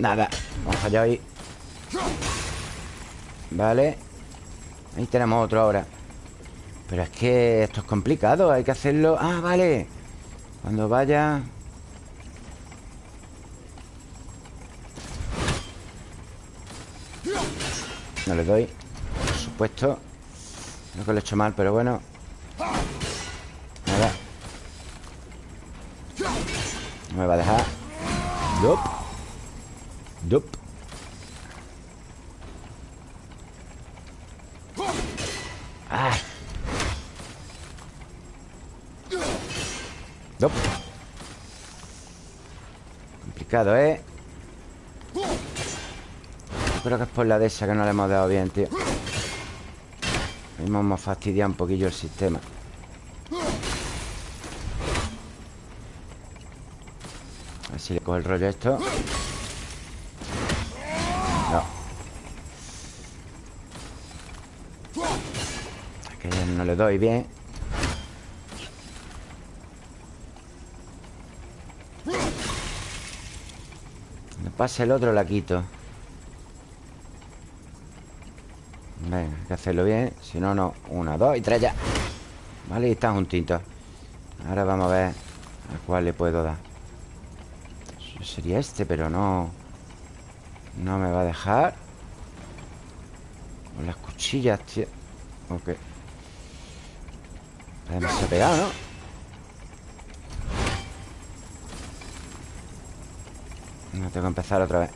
Nada. Hemos fallado ahí. Vale. Ahí tenemos otro ahora. Pero es que esto es complicado Hay que hacerlo... Ah, vale. Cuando vaya... No le doy Por supuesto. Creo que lo he hecho mal, pero bueno me va a dejar. Dup Dup Ah. Dup Complicado, ¿eh? creo que es por la de esa que no le hemos dado bien, tío. Hemos fastidiado un poquillo el sistema A ver si le cojo el rollo esto. No. No le doy bien. Cuando pase el otro la quito. Venga, hay que hacerlo bien. Si no, no. Una, dos y tres ya. Vale, y están juntitos Ahora vamos a ver A cuál le puedo dar Sería este, pero no No me va a dejar. Con las cuchillas, tío. Ok. Se ha pegado, ¿no? No tengo que empezar otra vez.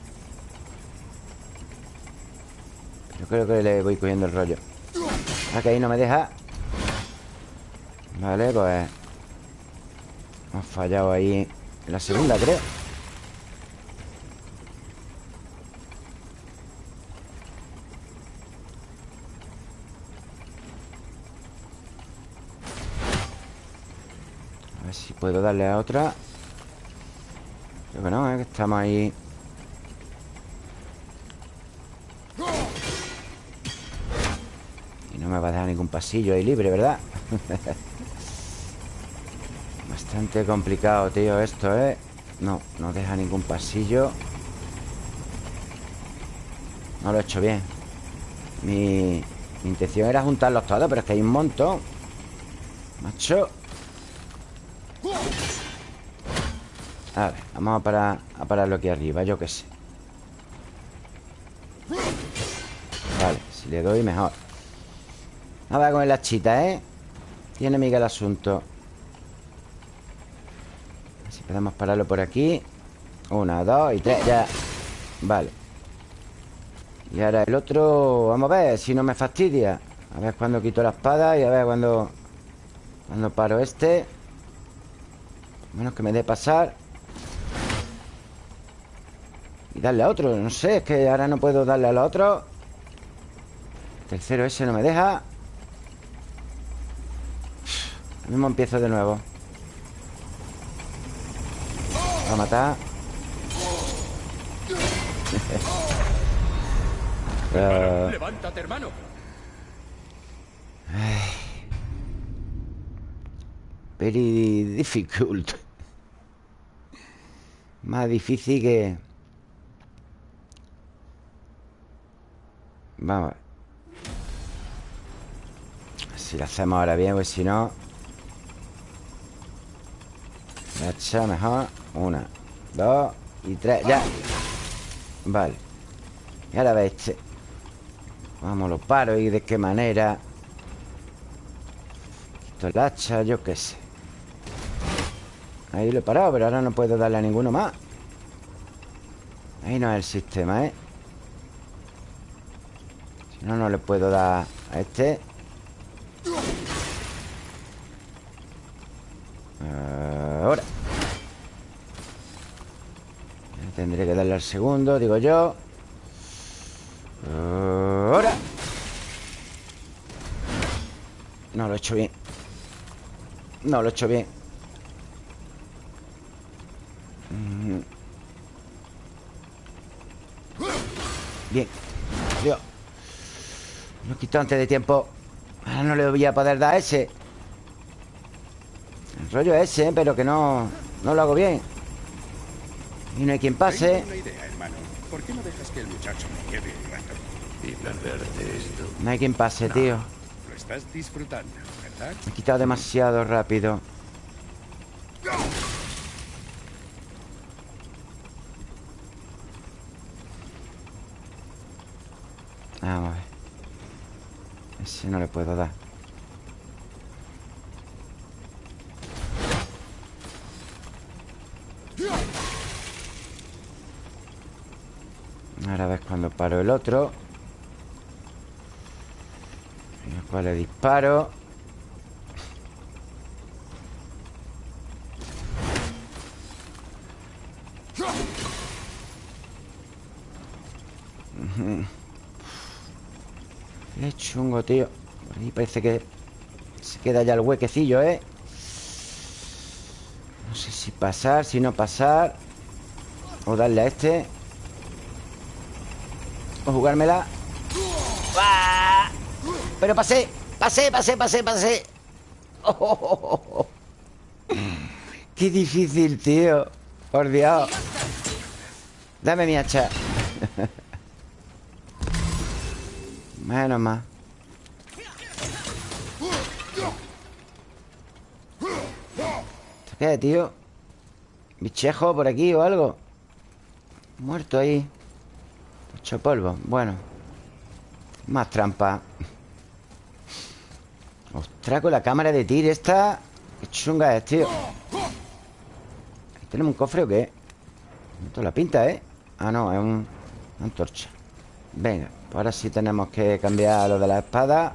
Yo creo que le voy cogiendo el rollo. Ah, que ahí no me deja. Vale, pues Hemos fallado ahí En la segunda, creo A ver si puedo darle a otra Creo que no, ¿eh? que estamos ahí No me va a dejar ningún pasillo ahí libre, ¿verdad? [laughs] Bastante complicado, tío, esto, ¿eh? No, no deja ningún pasillo No lo he hecho bien mi, mi intención era juntarlos todos Pero es que hay un montón Macho A ver, vamos a parar A pararlo aquí arriba, yo qué sé. Vale, si le doy mejor. Nada con el hachita, ¿eh? Tiene miga el asunto. A si podemos pararlo por aquí. Una, dos y tres, ya. Vale. Y ahora el otro Vamos a ver si no me fastidia. A ver cuando quito la espada Y a ver cuando Cuando paro este. Menos que me dé pasar darle a otro No sé, es que ahora no puedo darle al otro. Tercero ese no me deja. Mismo empiezo de nuevo. Va a matar. Uh... [laughs] Levántate, hermano. Very difficult. Más difícil que... Vamos Si lo hacemos ahora bien, pues si no Hacha mejor Una, dos y tres. Ya. Vale. Y ahora ve este. Vamos, lo paro y de qué manera. Quito el hacha, yo qué sé. Ahí lo he parado, pero ahora no puedo darle a ninguno más. Ahí no es el sistema, ¿eh? No, no le puedo dar a este. Ahora. Tendré que darle al segundo, digo yo. Ahora. No lo he hecho bien. No lo he hecho Bien Dios Lo quito antes de tiempo. Ahora no le voy a poder dar ese. El rollo es ese, pero que no No lo hago bien. Y no hay quien pase. Tengo una idea, hermano. ¿Por qué no hay quien pase, tío. Lo estás disfrutando, ¿verdad? Me he quitado demasiado rápido Vamos a ver Ese no le puedo dar. Ahora ves cuando paro el otro. Y al cual le disparo. [laughs] Qué chungo, tío ahí parece que Se queda ya el huequecillo, ¿eh? No sé si pasar, si no pasar. O darle a este. O jugármela. ¡Ah! Pero pasé, pasé, pasé, pasé, pasé. Oh, oh, oh, oh. Qué difícil, tío. Por Dios. Dame mi hacha. [laughs] Menos más qué, tío? ¿Bichejo por aquí o algo? Muerto ahí Hecho polvo Bueno Más trampa Ostras, con la cámara de tir esta Qué chunga es, tío ¿Ahí ¿Tenemos un cofre o qué? Esto la pinta, ¿eh? Ah, no, es un... Una antorcha Venga, pues ahora sí tenemos que cambiar lo de la espada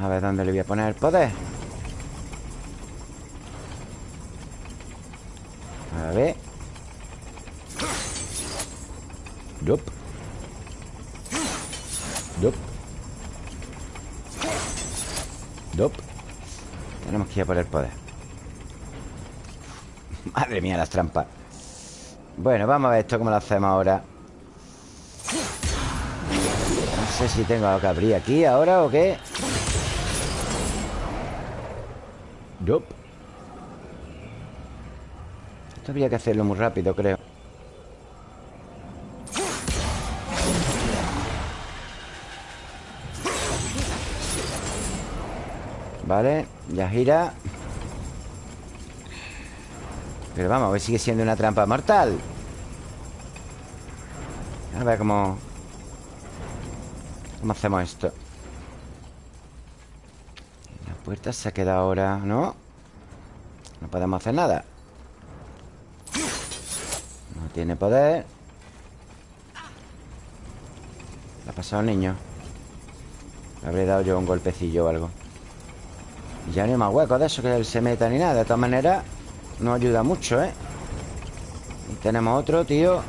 A ver dónde le voy a poner el poder Yup. Yup. Yup. Tenemos que ir a por el poder. [laughs] Madre mía, las trampas. Bueno, vamos a ver esto cómo lo hacemos ahora. No sé si tengo que abrir aquí ahora o qué. Yup. Esto habría que hacerlo muy rápido, creo Vale, ya gira. Pero vamos, a ver, sigue siendo una trampa mortal. A ver cómo ¿Cómo hacemos esto? La puerta se ha quedado ahora, ¿no? No podemos hacer nada. No tiene poder. Le ha pasado al niño. Le habré dado yo un golpecillo o algo ya no hay más huecos de eso que él se meta ni nada. De todas maneras, no ayuda mucho, ¿eh? Y tenemos otro, tío.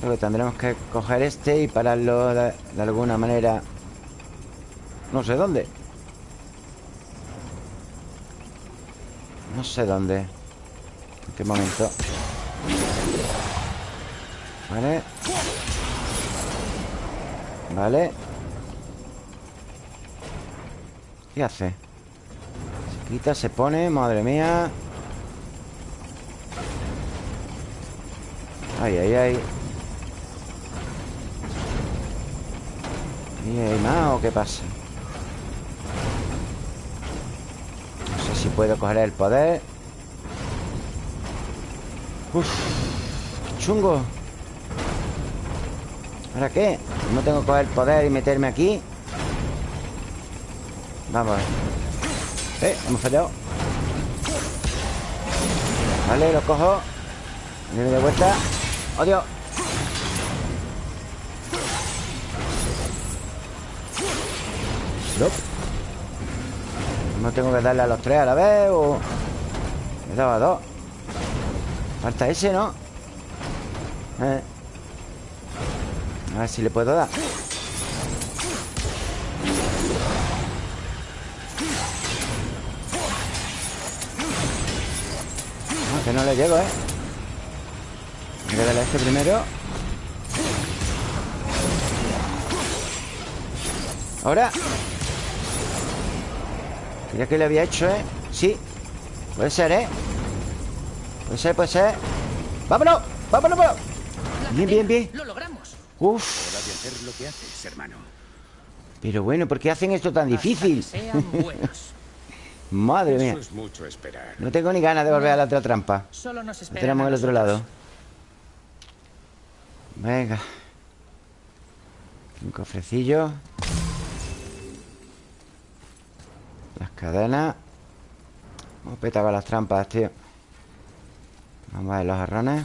Creo que tendremos que coger este y pararlo de, de alguna manera. No sé dónde. No sé dónde. En qué momento. Vale. Vale. ¿Qué hace? Quita, se pone, madre mía Ay, ay, ay ¿Y hay más o qué pasa? No sé si puedo coger el poder Uf, chungo ¿Ahora qué? ¿No tengo que coger el poder y meterme aquí? Vamos Eh, hemos fallado Vale, lo cojo Viene de vuelta ¡Oh, Dios! Nope. No tengo que darle a los tres a la vez o... Me he dado a dos Falta ese, ¿no? Eh. A ver si le puedo dar que no le llego, ¿eh? Hay que darle a este primero Ahora Mira que le había hecho, ¿eh? Sí Puede ser, ¿eh? Puede ser, puede ser ¡Vámonos! ¡Vámonos, vámonos! Bien, bien, bien Lo logramos. Uf Hora de hacer lo que haces, hermano. Pero bueno, ¿por qué hacen esto tan difícil? Hasta que sean buenos. Madre mía. Eso es mucho esperar. No tengo ni ganas de volver a la otra trampa. Solo nos esperan. tenemos al otro lado. Venga. Un cofrecillo. Las cadenas. Hemos petado las trampas, tío. Vamos a ver los jarrones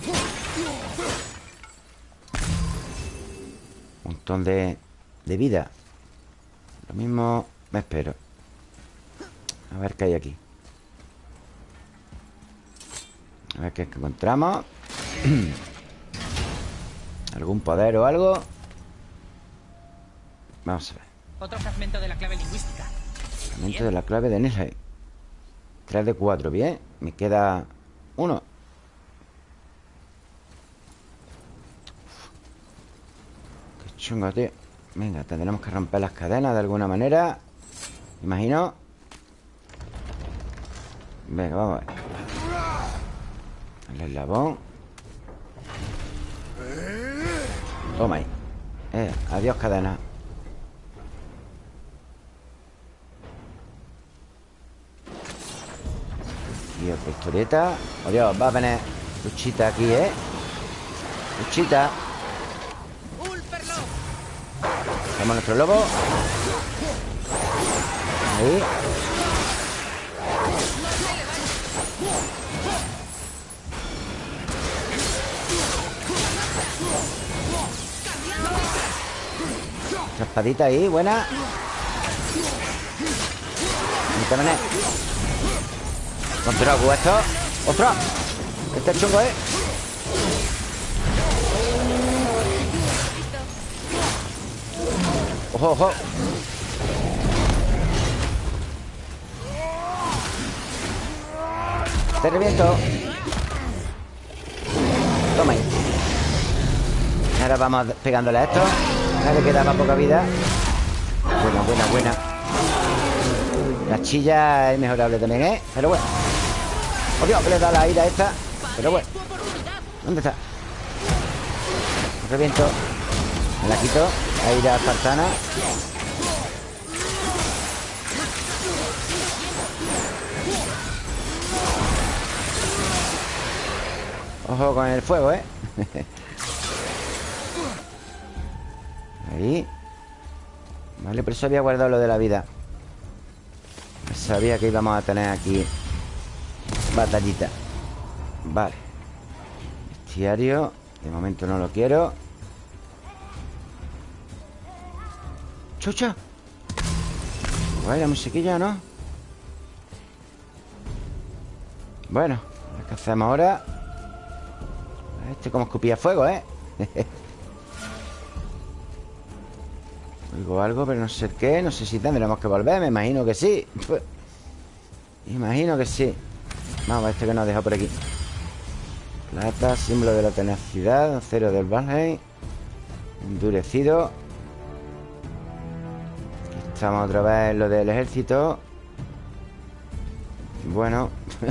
Un montón de, de vida. Lo mismo me espero A ver qué hay aquí. A ver qué encontramos. [clears throat] ¿Algún poder o algo? Vamos a ver. Otro fragmento de la clave lingüística. Fragmento de la clave de Nilheim 3 de 4, bien. Me queda uno. Qué chungo, tío. Venga, tendremos que romper las cadenas de alguna manera. Imagino Venga, vamos a ver. El eslabón. Toma ahí. Eh, Adiós cadena. Y otra historieta Adiós, va a venir Luchita aquí, ¿eh? Luchita. Hacemos nuestro lobo. Ahí Otra espadita ahí, buena también Contra esto ¡Ostras! Este es chungo, ¿eh? ¡Ojo, ojo! Te reviento Toma ahí Ahora vamos pegándole a esto Ahora le quedaba poca vida Buena, buena, buena La chilla es mejorable también, ¿eh? Pero bueno Oh que le da la ira esta Pero bueno. ¿Dónde está? Reviento Me la quito La ira espartana Ojo con el fuego, ¿eh? [laughs] Vale, por eso había guardado lo de la vida Sabía que íbamos a tener aquí Batallita Vale Bestiario De momento no lo quiero ¡Chucha! Guay, la musiquilla, ¿no? Bueno ¿Qué hacemos ahora? Este como escupía fuego, ¿eh? [laughs] Algo, pero no sé qué No sé si tendremos que volver Me imagino que sí. Imagino que sí. Vamos este que nos deja por aquí. Plata, símbolo de la tenacidad Cero del Valheim Endurecido. Aquí estamos otra vez en lo del ejército. Bueno [laughs]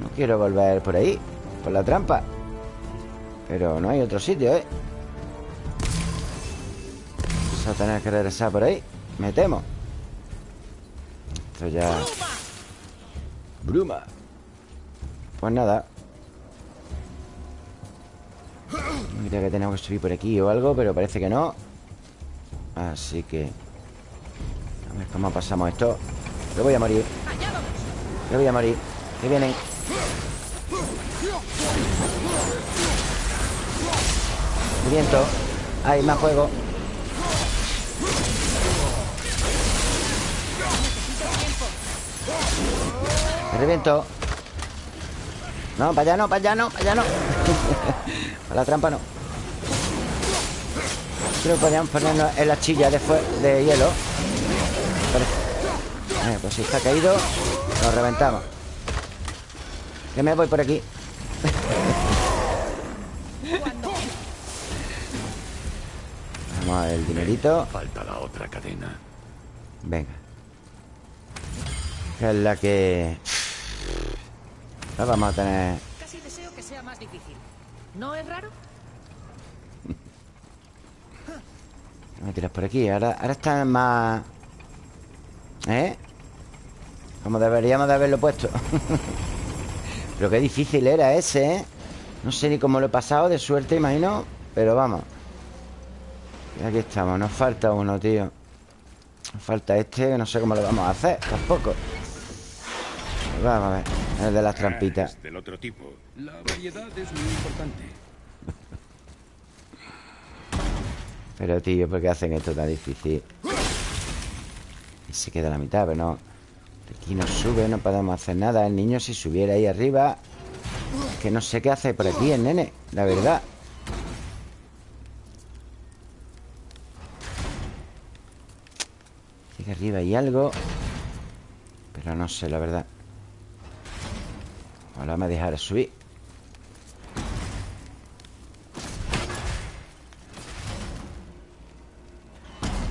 No quiero volver por ahí Por la trampa. Pero no hay otro sitio, ¿eh? A tener que regresar por ahí. Me temo. Esto ya... Bruma. Pues nada. Creo que tenemos que subir por aquí o algo Pero parece que no. Así que A ver cómo pasamos esto. Yo voy a morir. Yo voy a morir. Que vienen. Viento. Hay más fuego Me reviento No, para allá no, para allá no, para allá no. [laughs] Para la trampa no. Creo que podríamos ponernos en la chilla de, hielo. Eh, Pues si está caído Lo reventamos. Que me voy por aquí. [laughs] Vamos a ver el dinerito. Falta la otra cadena. Venga. Es la que... La vamos a tener... Casi deseo que sea más difícil. ¿No es raro? [laughs] Me tiras por aquí Ahora, ahora están más... ¿Eh? Como deberíamos de haberlo puesto [laughs] Pero qué difícil era ese, ¿eh? No sé ni cómo lo he pasado De suerte, imagino Pero vamos Y aquí estamos Nos falta uno, tío Nos falta este Que no sé cómo lo vamos a hacer Tampoco Vamos a ver El de las trampitas del otro tipo. La variedad es muy importante. Pero, tío, ¿por qué hacen esto tan difícil? Y se queda a la mitad, pero no Aquí no sube, no podemos hacer nada El niño si subiera ahí arriba Que no sé qué hace por aquí el nene La verdad Aquí arriba hay algo Pero no sé, la verdad Ojalá me dejara subir.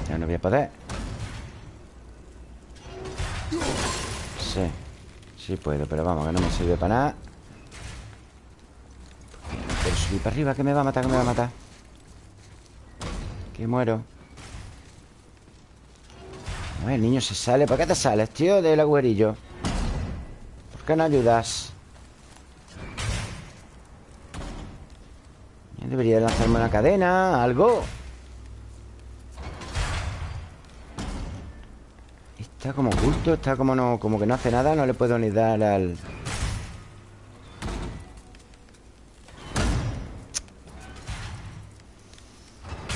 Ya no voy a poder. Sí Sí puedo, pero vamos, que no me sirve para nada. Pero subir para arriba Que me va a matar, que me va a matar. Que muero. A el niño se sale. ¿Por qué te sales, tío, del agujerillo? ¿Por qué no ayudas? Debería lanzarme una cadena Algo Está como oculto, está como no, como que no hace nada, no le puedo ni dar al.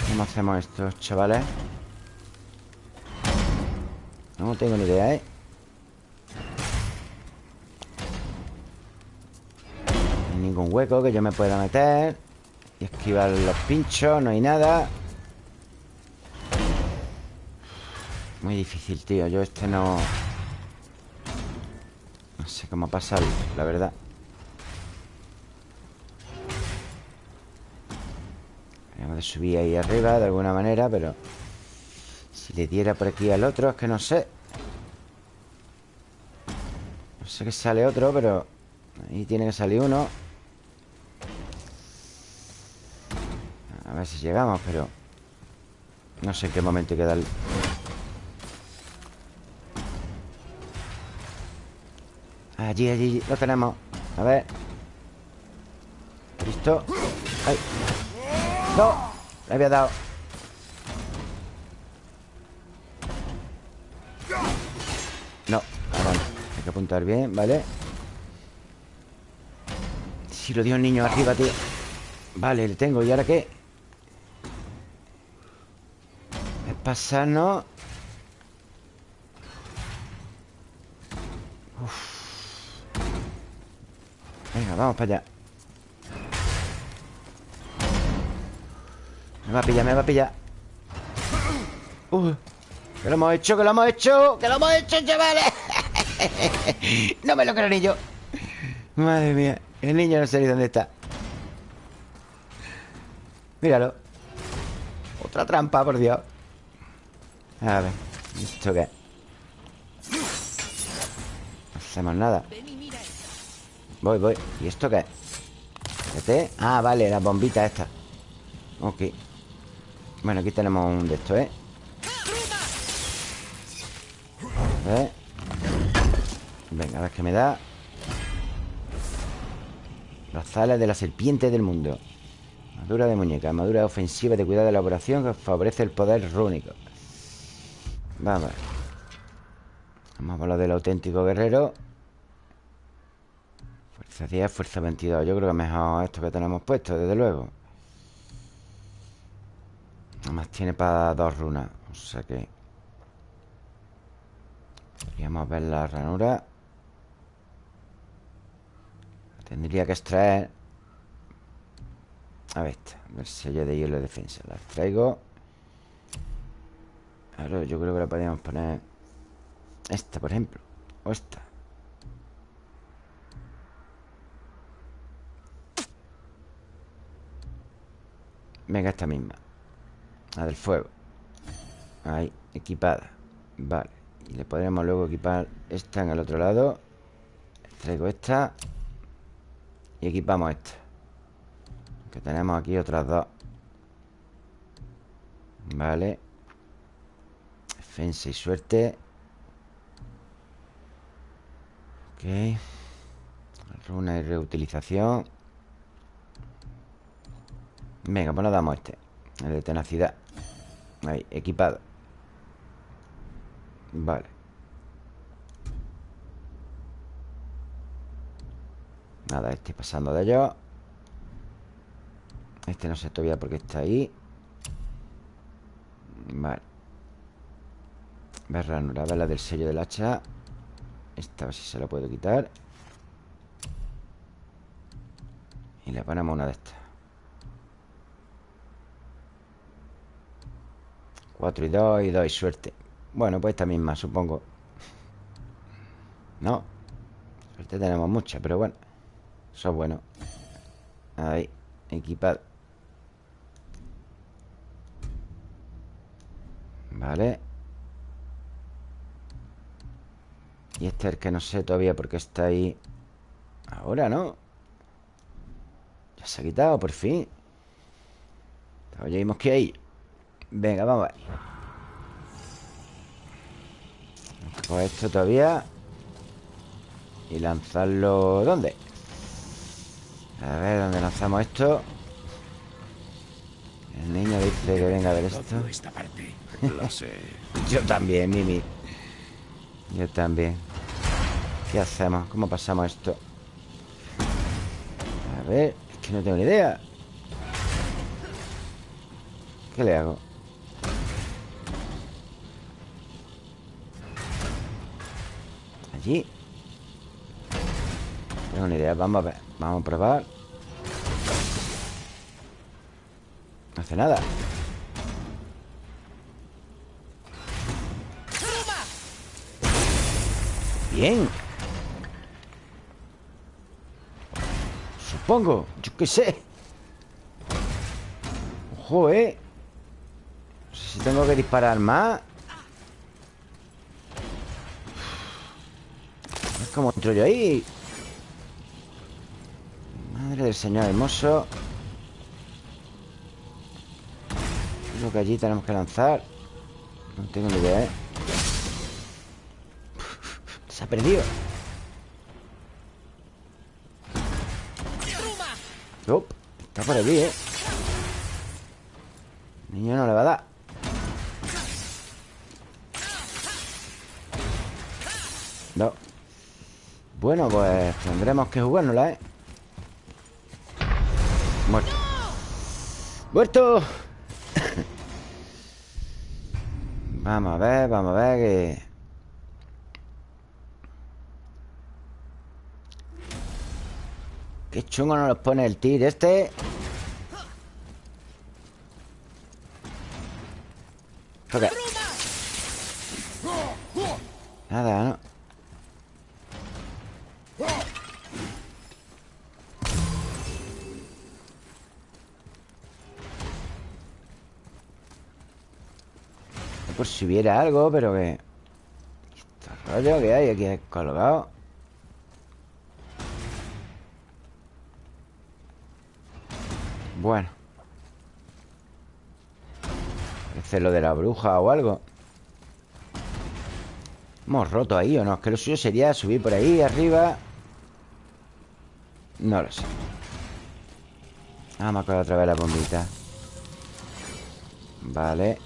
¿Cómo hacemos esto, chavales? No tengo ni idea, ¿eh? Hay ningún hueco que yo me pueda meter Y esquivar los pinchos, no hay nada. Muy difícil, tío. Yo este no... No sé cómo pasar, la verdad. Tenemos de subir ahí arriba de alguna manera, pero... Si le diera por aquí al otro, es que no sé. No sé que sale otro, pero... Ahí tiene que salir uno A ver si llegamos, pero... No sé en qué momento queda el... Allí, allí, lo tenemos A ver ¿Listo? ¡Ay! ¡No! Le había dado No, ahora no Hay que apuntar bien, ¿vale? Si lo dio el niño arriba, tío Vale, le tengo ¿Y ahora qué? Pasarnos Venga, vamos para allá. Me va a pillar, me va a pillar. Uh, Que lo hemos hecho, que lo hemos hecho Que lo hemos hecho, chavales. [laughs] No me lo creo ni yo. Madre mía El niño no sé ni dónde está. Míralo. Otra trampa, por Dios A ver ¿Esto qué? No hacemos nada. Voy, voy ¿Y esto qué es? Espérate. Ah, vale, las bombitas estas Ok Bueno, aquí tenemos un de estos, ¿eh? A ver Venga, a ver qué me da Las alas de la serpiente del mundo Armadura de muñeca Armadura ofensiva de cuidado de elaboración Que favorece el poder rúnico Vamos ver. Vamos por lo del auténtico guerrero. Fuerza 10, fuerza 22 Yo creo que mejor esto que tenemos puesto, desde luego. Nada más tiene para dos runas O sea que Podríamos ver la ranura. Tendría que extraer. A ver esta El sello de hielo de defensa. La extraigo Claro, yo creo que la podríamos poner Esta, por ejemplo O esta. Venga, esta misma. La del fuego. Ahí, equipada. Vale, y le podremos luego equipar Esta en el otro lado. Traigo esta. Y equipamos esta. Que tenemos aquí otras dos. Vale Defensa y suerte. Ok. Runa y reutilización. Venga, pues nos damos este. El de tenacidad. Ahí, equipado. Vale. Nada, estoy pasando de ellos Este no sé todavía por qué está ahí. Vale Ranura, ver la del sello del hacha. Esta si se la puedo quitar. Y le ponemos una de estas. 4 y 2 y 2 y suerte. Bueno, pues esta misma, supongo. No. Suerte tenemos mucha, pero bueno. Eso es bueno. Ahí, equipado. Vale Y este es el que no sé todavía por qué está ahí. Ahora, ¿no? Ya se ha quitado, por fin. Todavía vimos que hay Venga, vamos a ver. Pues esto todavía. Y lanzarlo... ¿Dónde? A ver, ¿dónde lanzamos esto? El niño dice que venga a ver esto. [laughs] Yo también, Mimi. Yo también ¿Qué hacemos? ¿Cómo pasamos esto? A ver, es que no tengo ni idea. ¿Qué le hago? Allí. No tengo ni idea, vamos a ver. Vamos a probar. No hace nada. Bien Supongo. Yo qué sé. Ojo, eh. No sé si tengo que disparar más. Es como entro yo ahí. Madre del señor hermoso. Lo que allí tenemos que lanzar. No tengo ni idea, ¿eh? Se ha perdido Está por aquí, ¿eh? Niño no le va a dar No Bueno, pues tendremos que jugárnosla, ¿eh? Muerto ¡Muerto! [laughs] vamos a ver, vamos a ver que... Qué chungo nos los pone el tir este. Nada, ¿no? Por si hubiera algo, pero que... Este rollo que hay aquí colgado Bueno. Parece lo de la bruja o algo. Hemos roto ahí o no Es que lo suyo sería subir por ahí arriba. No lo sé. Vamos a coger otra vez la bombita. Vale.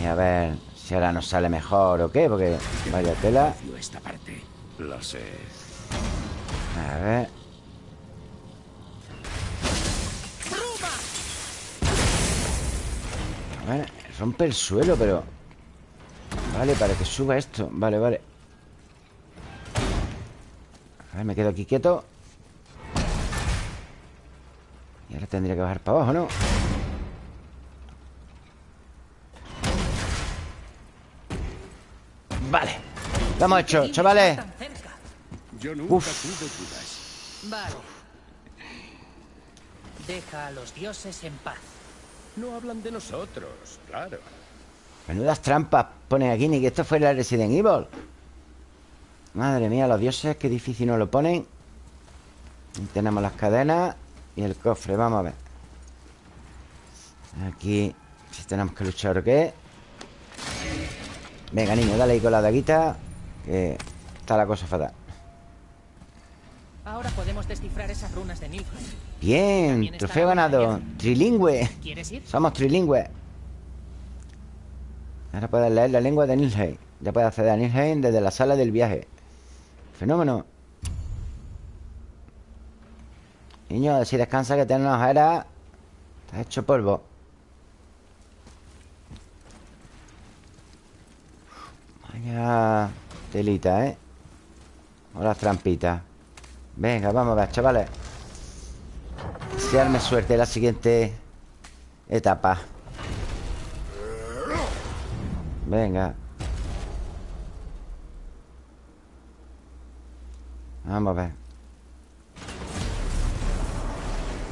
Y a ver si ahora nos sale mejor o qué Porque vaya tela. Esta parte. Lo sé. A ver Vale, rompe el suelo, pero... Vale, para que suba esto Vale, vale A ver, me quedo aquí quieto Y ahora tendría que bajar para abajo, ¿no? Vale Lo hemos hecho, chavales. Yo nunca Uf. tuve dudas. Vale. Deja a los dioses en paz. No hablan de nosotros, claro. Menudas trampas ponen aquí, ni que esto fuera Resident Evil. Madre mía, los dioses, qué difícil nos lo ponen. Tenemos las cadenas y el cofre, vamos a ver. Aquí, si tenemos que luchar o qué. Venga, niño, dale ahí con la daguita. Que está la cosa fatal. Ahora podemos descifrar esas runas de Nilfgaard. Bien, trofeo ganado. Trilingüe. ¿Quieres ir? Somos trilingües. Ahora puedes leer la lengua de Nilheim. Ya puedes acceder a Nilheim desde la sala del viaje. Fenómeno. Niño, si descansa que tienes una ojera. Estás hecho polvo. Vaya telita, ¿eh? O las trampitas. Venga, vamos a ver, chavales. Desearme suerte en la siguiente etapa. Venga. Vamos a ver.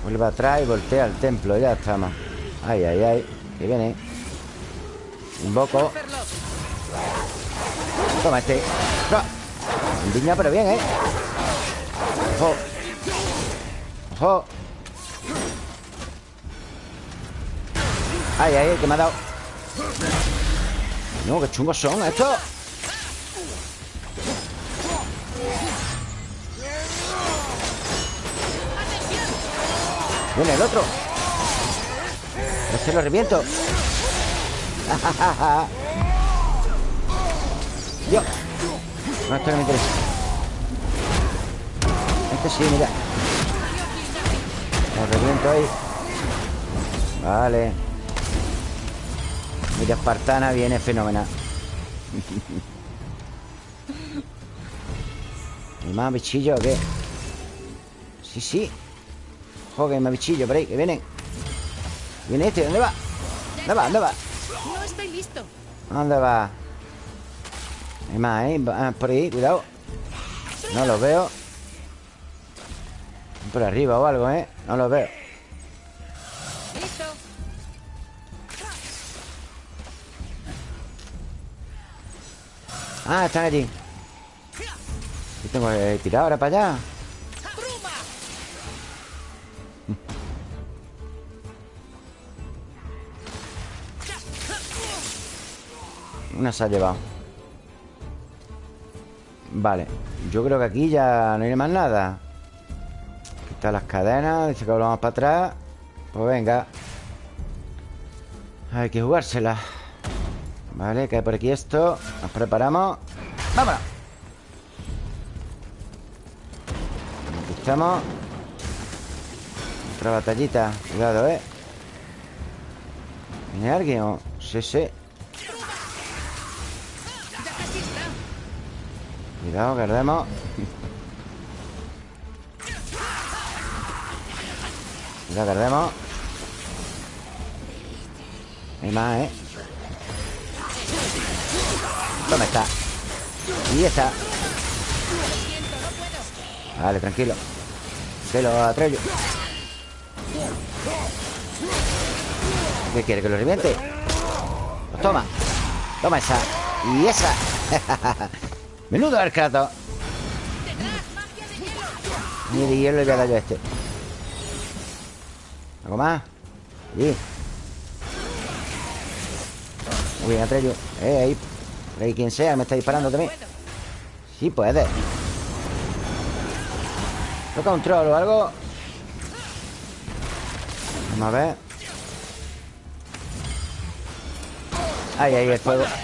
Vuelve atrás y voltea al templo. Ya estamos. Ay, ay, ay. Que viene. Invoco. Toma este. ¡Ah! Indigna, pero bien, ¿eh? Ojo. Ojo. Ay, ay, que me ha dado. No, qué chungos son estos. Viene el otro. Este lo reviento. [laughs] Dios. No, esto no me interesa. Este sí, mira. Lo reviento ahí. Vale. Mira, espartana viene fenomenal. [laughs] ¿Hay más bichillos o qué? Sí, sí. Hay más bichillos por ahí, que vienen. Viene este, ¿dónde va? ¿Dónde va? ¿Dónde va? No estoy listo. ¿Dónde va? Hay más, ¿eh? Por ahí, cuidado No los veo Por arriba o algo, ¿eh? No los veo. Ah, están allí ¿Qué tengo que tirar ahora para allá? Una se ha llevado Vale Yo creo que aquí ya no hay más nada Las cadenas Dice que volvamos para atrás Pues venga Hay que jugársela Vale, cae por aquí esto Nos preparamos ¡Vámonos! Aquí estamos Otra batallita Cuidado, ¿eh? ¿Viene alguien? Sí, sí. Cuidado, que [laughs] Cuidado, que ardemos Hay más, ¿eh? ¿Dónde está? Y está. Vale, tranquilo. Que lo atrello ¿Qué quiere? ¿Que lo reviente? Pues toma. Toma esa. Y esa. [laughs] Menudo Kratos Ni de hielo le voy a dar yo a este ¿Algo más? Allí Muy bien, Atreyu. Eh, ahí. Por ahí quien sea, me está disparando también. Sí puede. Toca un troll o algo. Vamos a ver. Ahí, ahí, el fuego. [laughs]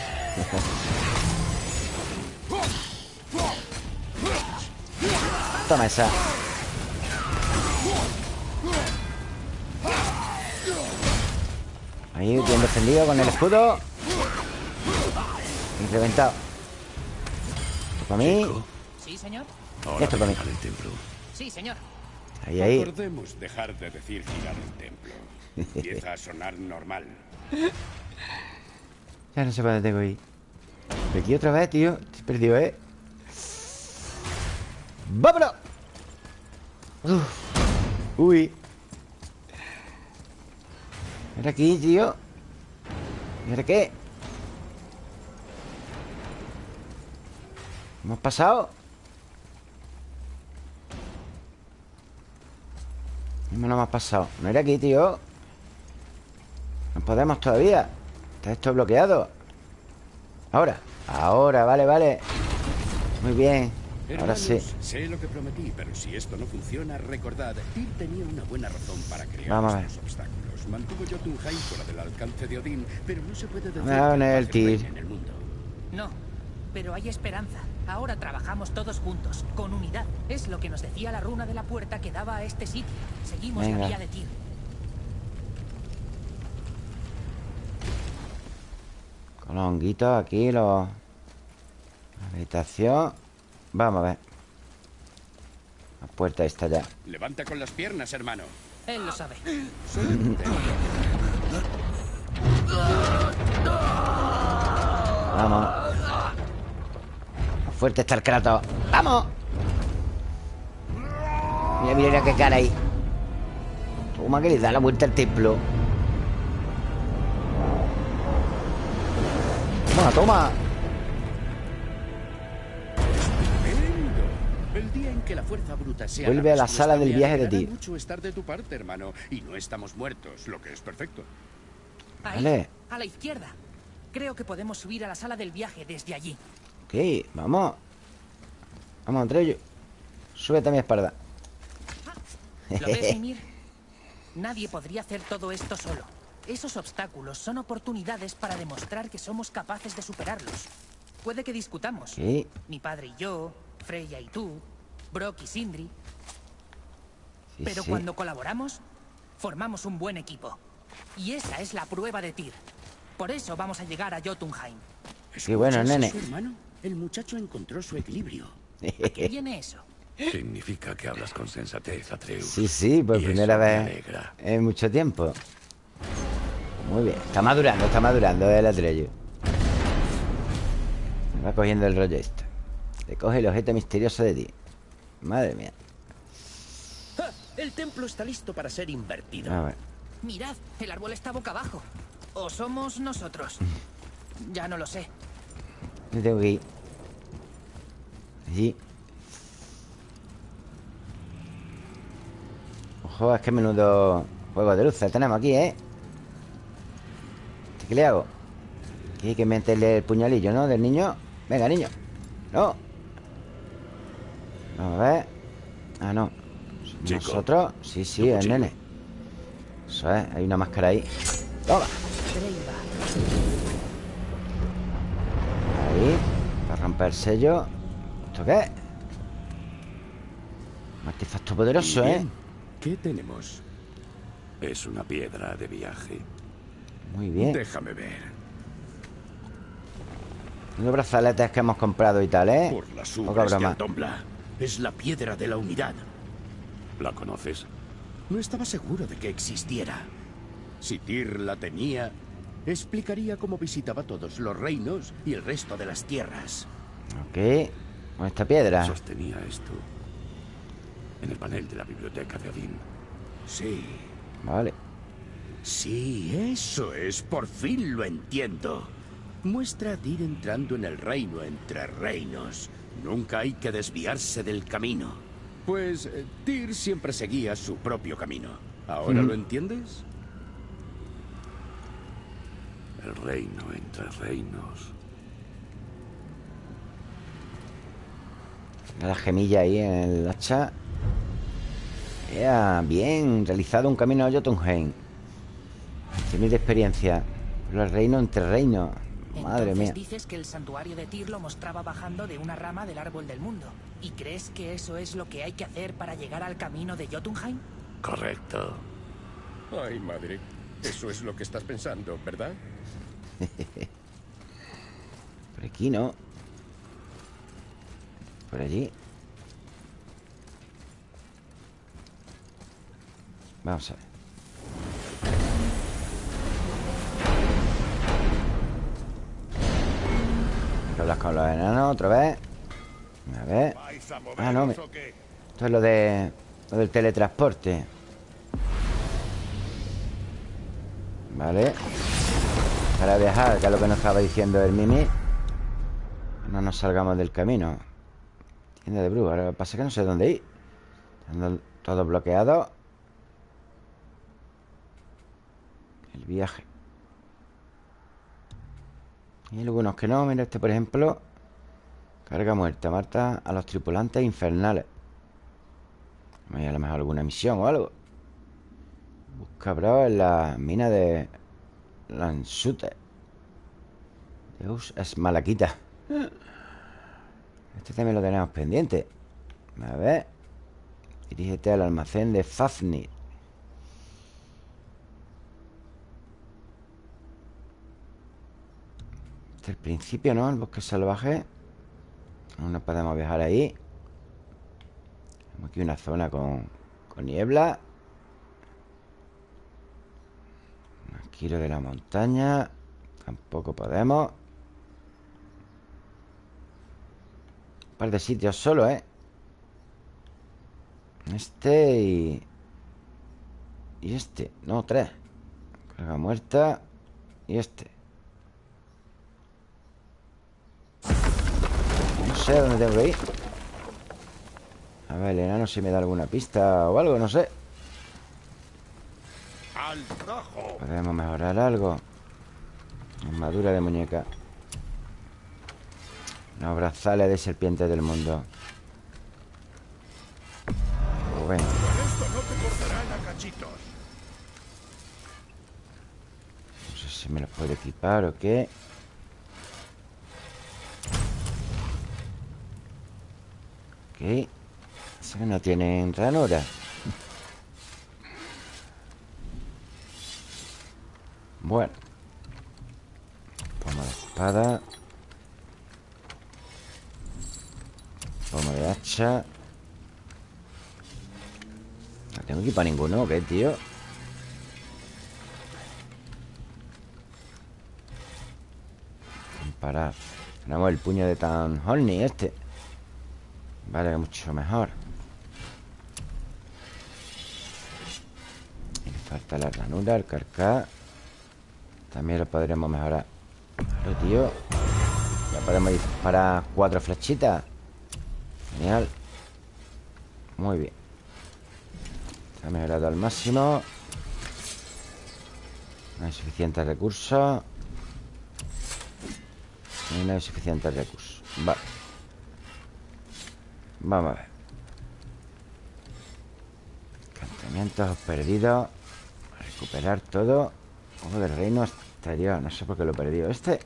Toma esa Ahí, bien defendido con el escudo Y reventado Esto para mí ¿Sí, señor? Ahora Esto para mí. el templo. Sí, señor. Ahí, ahí Acordemos dejar de decir girar el templo. Empieza a sonar normal. [laughs] Ya no sé para dónde tengo Pero aquí otra vez, tío Estoy perdido, ¿eh? ¡Vámonos! Uf. Uy Era aquí, tío ¿Y ahora qué? ¿Hemos pasado? No nos hemos pasado. No era aquí, tío. No podemos todavía. Está esto bloqueado. Ahora. Ahora, vale, vale. Muy bien. Ahora sí. Sé lo que prometí, pero si esto no funciona, recordad, Tyr tenía una buena razón para crear Vamos a ver. estos obstáculos. Mantuvo Jotunheim fuera del alcance de Odín, pero no se puede decir a que el en el mundo. No, pero hay esperanza. Ahora trabajamos todos juntos, con unidad. Es lo que nos decía la runa de la puerta que daba a este sitio. Seguimos Venga. la vía de Tyr. Con los honguitos aquí los... La habitación Vamos a ver La puerta está ya Levanta con las piernas, hermano. Él lo sabe. Vamos. Fuerte está el Kratos. ¡Vamos! Mira, mira qué cara ahí. Toma que le da la vuelta al templo. Toma, toma que la fuerza bruta sea Vuelve a la sala del viaje de Tyr. mucho estar de tu parte, hermano. Y no estamos muertos, lo que es perfecto. Ahí, Vale. a la izquierda. Creo que podemos subir a la sala del viaje desde allí. Ok, vamos Vamos, Andrello Súbete a mi espalda ¿Lo ves, [laughs] Mimir? Nadie podría hacer todo esto solo. Esos obstáculos son oportunidades para demostrar que somos capaces de superarlos. Puede que discutamos. Ok Mi padre y yo, Freya y tú, Brock y Sindri. sí, Pero sí. cuando colaboramos, formamos un buen equipo. Y esa es la prueba de Tyr. Por eso vamos a llegar a Jotunheim. Qué bueno, ¿Escuchas nene. hermano? El muchacho encontró su equilibrio. ¿Qué viene eso? Significa que hablas con sensatez, Atreus. Sí, sí, por Y primera vez alegra. en mucho tiempo. Muy bien, está madurando, está madurando el Atreyu. Me va cogiendo el rollo esto. Le coge el objeto misterioso de ti. Madre mía. ¡Ja! El templo está listo para ser invertido. A ver. Mirad, el árbol está boca abajo. ¿O somos nosotros? [laughs] Ya no lo sé. Yo tengo que ir. Allí. Ojo, es que menudo juego de luces tenemos aquí, ¿eh? ¿Qué le hago? Aquí hay que meterle el puñalillo, ¿no? Del niño. Venga, niño. No. A ver. Ah, no. Chico. Nosotros. Sí, sí, el nene. Eso es. Hay una máscara ahí. Toma. Ahí, para romper el sello. ¿Esto qué es? Un artefacto poderoso, ¿eh? ¿Qué tenemos? Es una piedra de viaje. Muy bien. Déjame ver. Los brazaletes que hemos comprado y tal, ¿eh? Por las Poca broma. Es la piedra de la unidad. ¿La conoces? No estaba seguro de que existiera. Si Tyr la tenía, explicaría cómo visitaba todos los reinos y el resto de las tierras. Ok. Esta piedra. Sostenía esto en el panel de la biblioteca de Odín. Sí, Vale. sí, eso es. Por fin lo entiendo. Muestra a Tyr entrando en el reino entre reinos. Nunca hay que desviarse del camino. Pues eh, Tyr siempre seguía su propio camino. ¿Ahora lo entiendes? El reino entre reinos. La gemilla ahí en el hacha. Ya, bien. Realizado un camino a Jotunheim. 100.000 de experiencia. Los reinos entre reinos. Madre Entonces mía. dices que el santuario de Tyr lo mostraba bajando de una rama del árbol del mundo. ¿Y crees que eso es lo que hay que hacer para llegar al camino de Jotunheim? Correcto. Ay, madre. Eso es lo que estás pensando, ¿verdad? [laughs] Por aquí no. Por allí. Vamos a ver. Que hablar con los enanos otra vez. A ver. ¿Vais a Ah, no? Esto es lo de. Lo del teletransporte. Vale Para viajar, que es lo que nos estaba diciendo el Mimi No nos salgamos del camino Tienda de bruja Ahora pasa es que no sé dónde ir Están todo bloqueado El viaje Y algunos que no Mira este por ejemplo Carga muerta Marta a los tripulantes infernales. A lo mejor alguna misión o algo. Busca bro en la mina de Lansute Deus es malaquita. Este también lo tenemos pendiente. A ver. Dirígete al almacén de Fafnir Este es el principio, ¿no? El bosque salvaje. No podemos viajar ahí. Tenemos aquí una zona con, niebla. Giro de la montaña. Tampoco podemos. Un par de sitios solo, ¿eh? Este y... Y este. No, tres. Carga muerta. Y este No sé a dónde tengo que ir. A ver, el enano si me da alguna pista o algo, no sé. Podemos mejorar algo. Armadura de muñeca. Los brazales de serpiente del mundo. Cachitos. No sé si me los puedo equipar o qué Ok. Eso que no tienen ranura. Bueno. Pomo de espada. Pomo de hacha. No tengo equipa ninguno, ¿qué, tío? Parar. Tenemos el puño de Tan Holney este Vale, mucho mejor. Y falta la ranura, el carcá. También lo podremos mejorar. Claro, tío. Ya podemos disparar cuatro flechitas. Genial. Muy bien. Está mejorado al máximo. No hay suficientes recursos. No hay suficientes recursos. Vale Vamos a ver. Encantamientos perdidos Recuperar todo. Ojo del reino exterior. No sé por qué lo he perdido Este.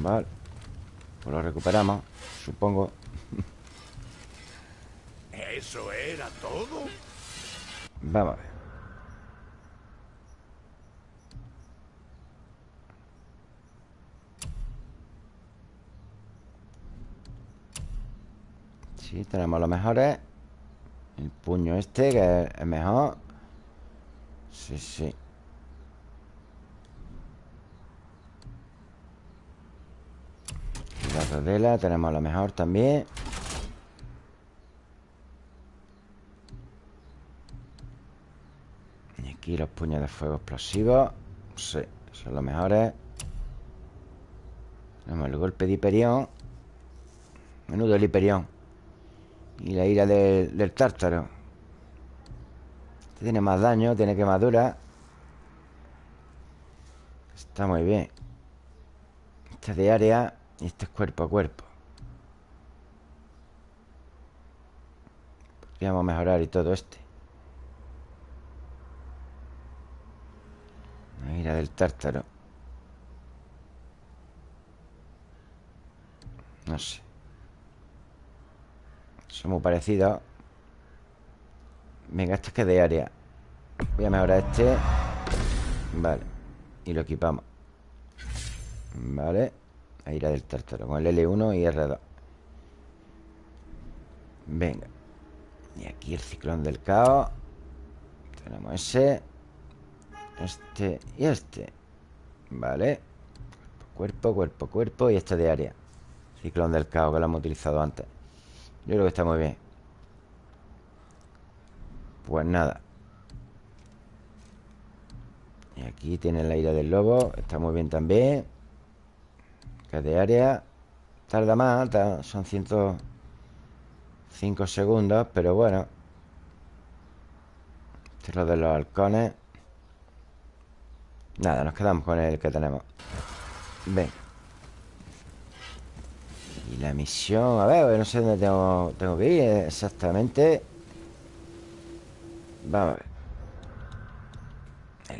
Vale. Pues lo recuperamos Supongo. [laughs] ¿Eso era todo? Vamos a ver Sí, tenemos los mejores. El puño este, que es mejor. Sí, sí. La rodela, tenemos lo mejor también. Y aquí los puños de fuego explosivos. Sí, son los mejores. Tenemos el golpe de Hiperión. Menudo el Hiperión Y la ira del, tártaro. Este tiene más daño, tiene quemadura. Está muy bien. Este es de área Y este es cuerpo a cuerpo. Podríamos mejorar y todo este. La ira del tártaro. No sé Son muy parecidos Venga, este es que de área. Voy a mejorar este. Vale. Y lo equipamos. Vale. La ira del tártaro Con el L1 y R2 Venga. Y aquí el ciclón del caos. Tenemos ese. Este y este. Vale. Cuerpo, cuerpo, cuerpo Y este de área. Ciclón del caos que lo hemos utilizado antes yo creo que está muy bien. Pues nada. Y aquí tiene la ira del lobo Está muy bien también. Que de área. Tarda más, tarda, son 105 segundos Pero bueno. Esto es lo de los halcones. Nada, nos quedamos con el que tenemos. Venga y la misión A ver, no sé dónde tengo, tengo que ir exactamente. Vamos a ver.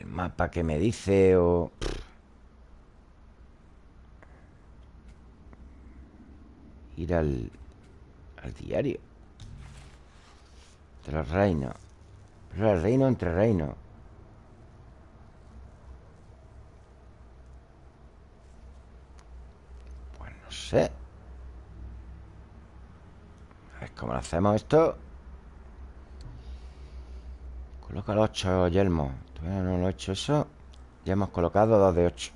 El mapa que me dice o... Ir al... Al diario. De los reinos. Pero el reino entre reinos. Pues no sé A ver cómo lo hacemos esto. Coloca los 8 yelmos Todavía no lo he hecho eso. Ya hemos colocado dos de 8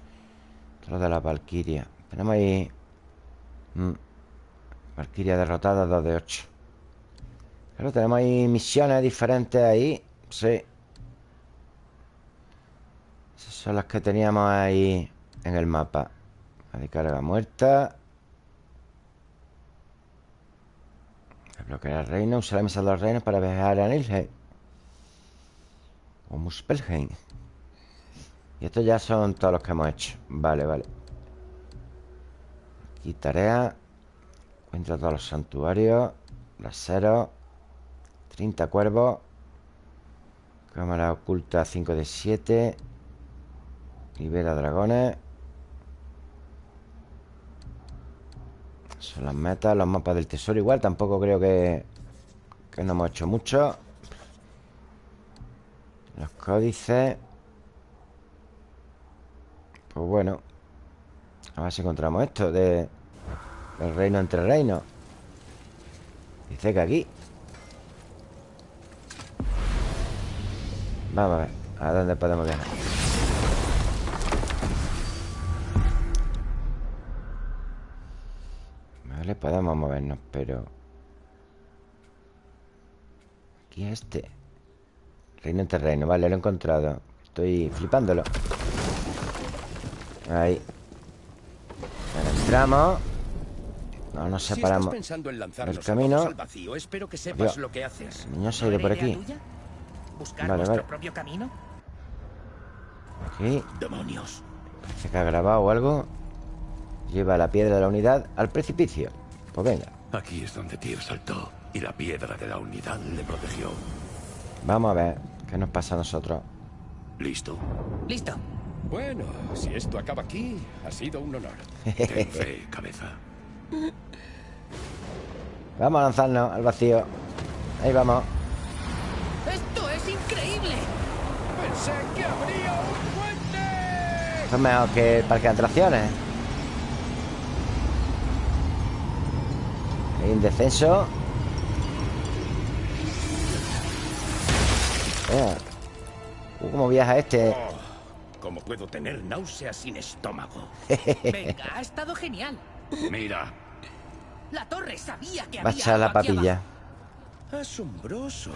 Los de la Valkyria. Tenemos ahí mm, Valkyria derrotada, dos de 8 Claro, tenemos ahí misiones diferentes ahí. Sí. Esas son las que teníamos ahí En el mapa. La de carga muerta Bloquear el reino Usar la misa de los reinos para viajar a Nilheim o Muspelheim Y estos ya son todos los que hemos hecho. Vale, vale. Aquí tarea. Encuentra todos los santuarios. Braseros 30 cuervos. Cámara oculta 5 de 7 Libera dragones Son las metas Los mapas del tesoro igual Tampoco creo que Que no hemos hecho mucho. Los códices. Pues bueno A ver si encontramos esto de El reino entre reinos. Dice que aquí. Vamos a ver ¿A dónde podemos viajar? Vale, podemos movernos, pero Aquí es este Reino en terreno, vale, lo he encontrado Estoy flipándolo Ahí Ahora entramos No nos Si separamos estás pensando en lanzarnos del camino. al vacío, espero que sepas lo que haces. El niño se ha ¿No ido por aquí? ¿Buscar Vale, vale. propio camino? Aquí Demonios. Parece que ha grabado algo Lleva la piedra de la unidad al precipicio Pues venga Aquí es donde Tyr saltó y la piedra de la unidad le protegió. Vamos a ver qué nos pasa a nosotros ¿Listo? Listo. Bueno, si esto acaba aquí, ha sido un honor. [laughs] Ten fe, cabeza. [laughs] Vamos a lanzarnos al vacío Ahí vamos ¡Esto es increíble! Pensé que habría un puente. Esto es mejor que el parque de atracciones Hay un descenso. Uh, ¿Cómo viaja este? Oh, ¿Cómo puedo tener náuseas sin estómago? [laughs] Venga, ha estado genial. Mira, La torre sabía que Va a echar la algo papilla Asombroso.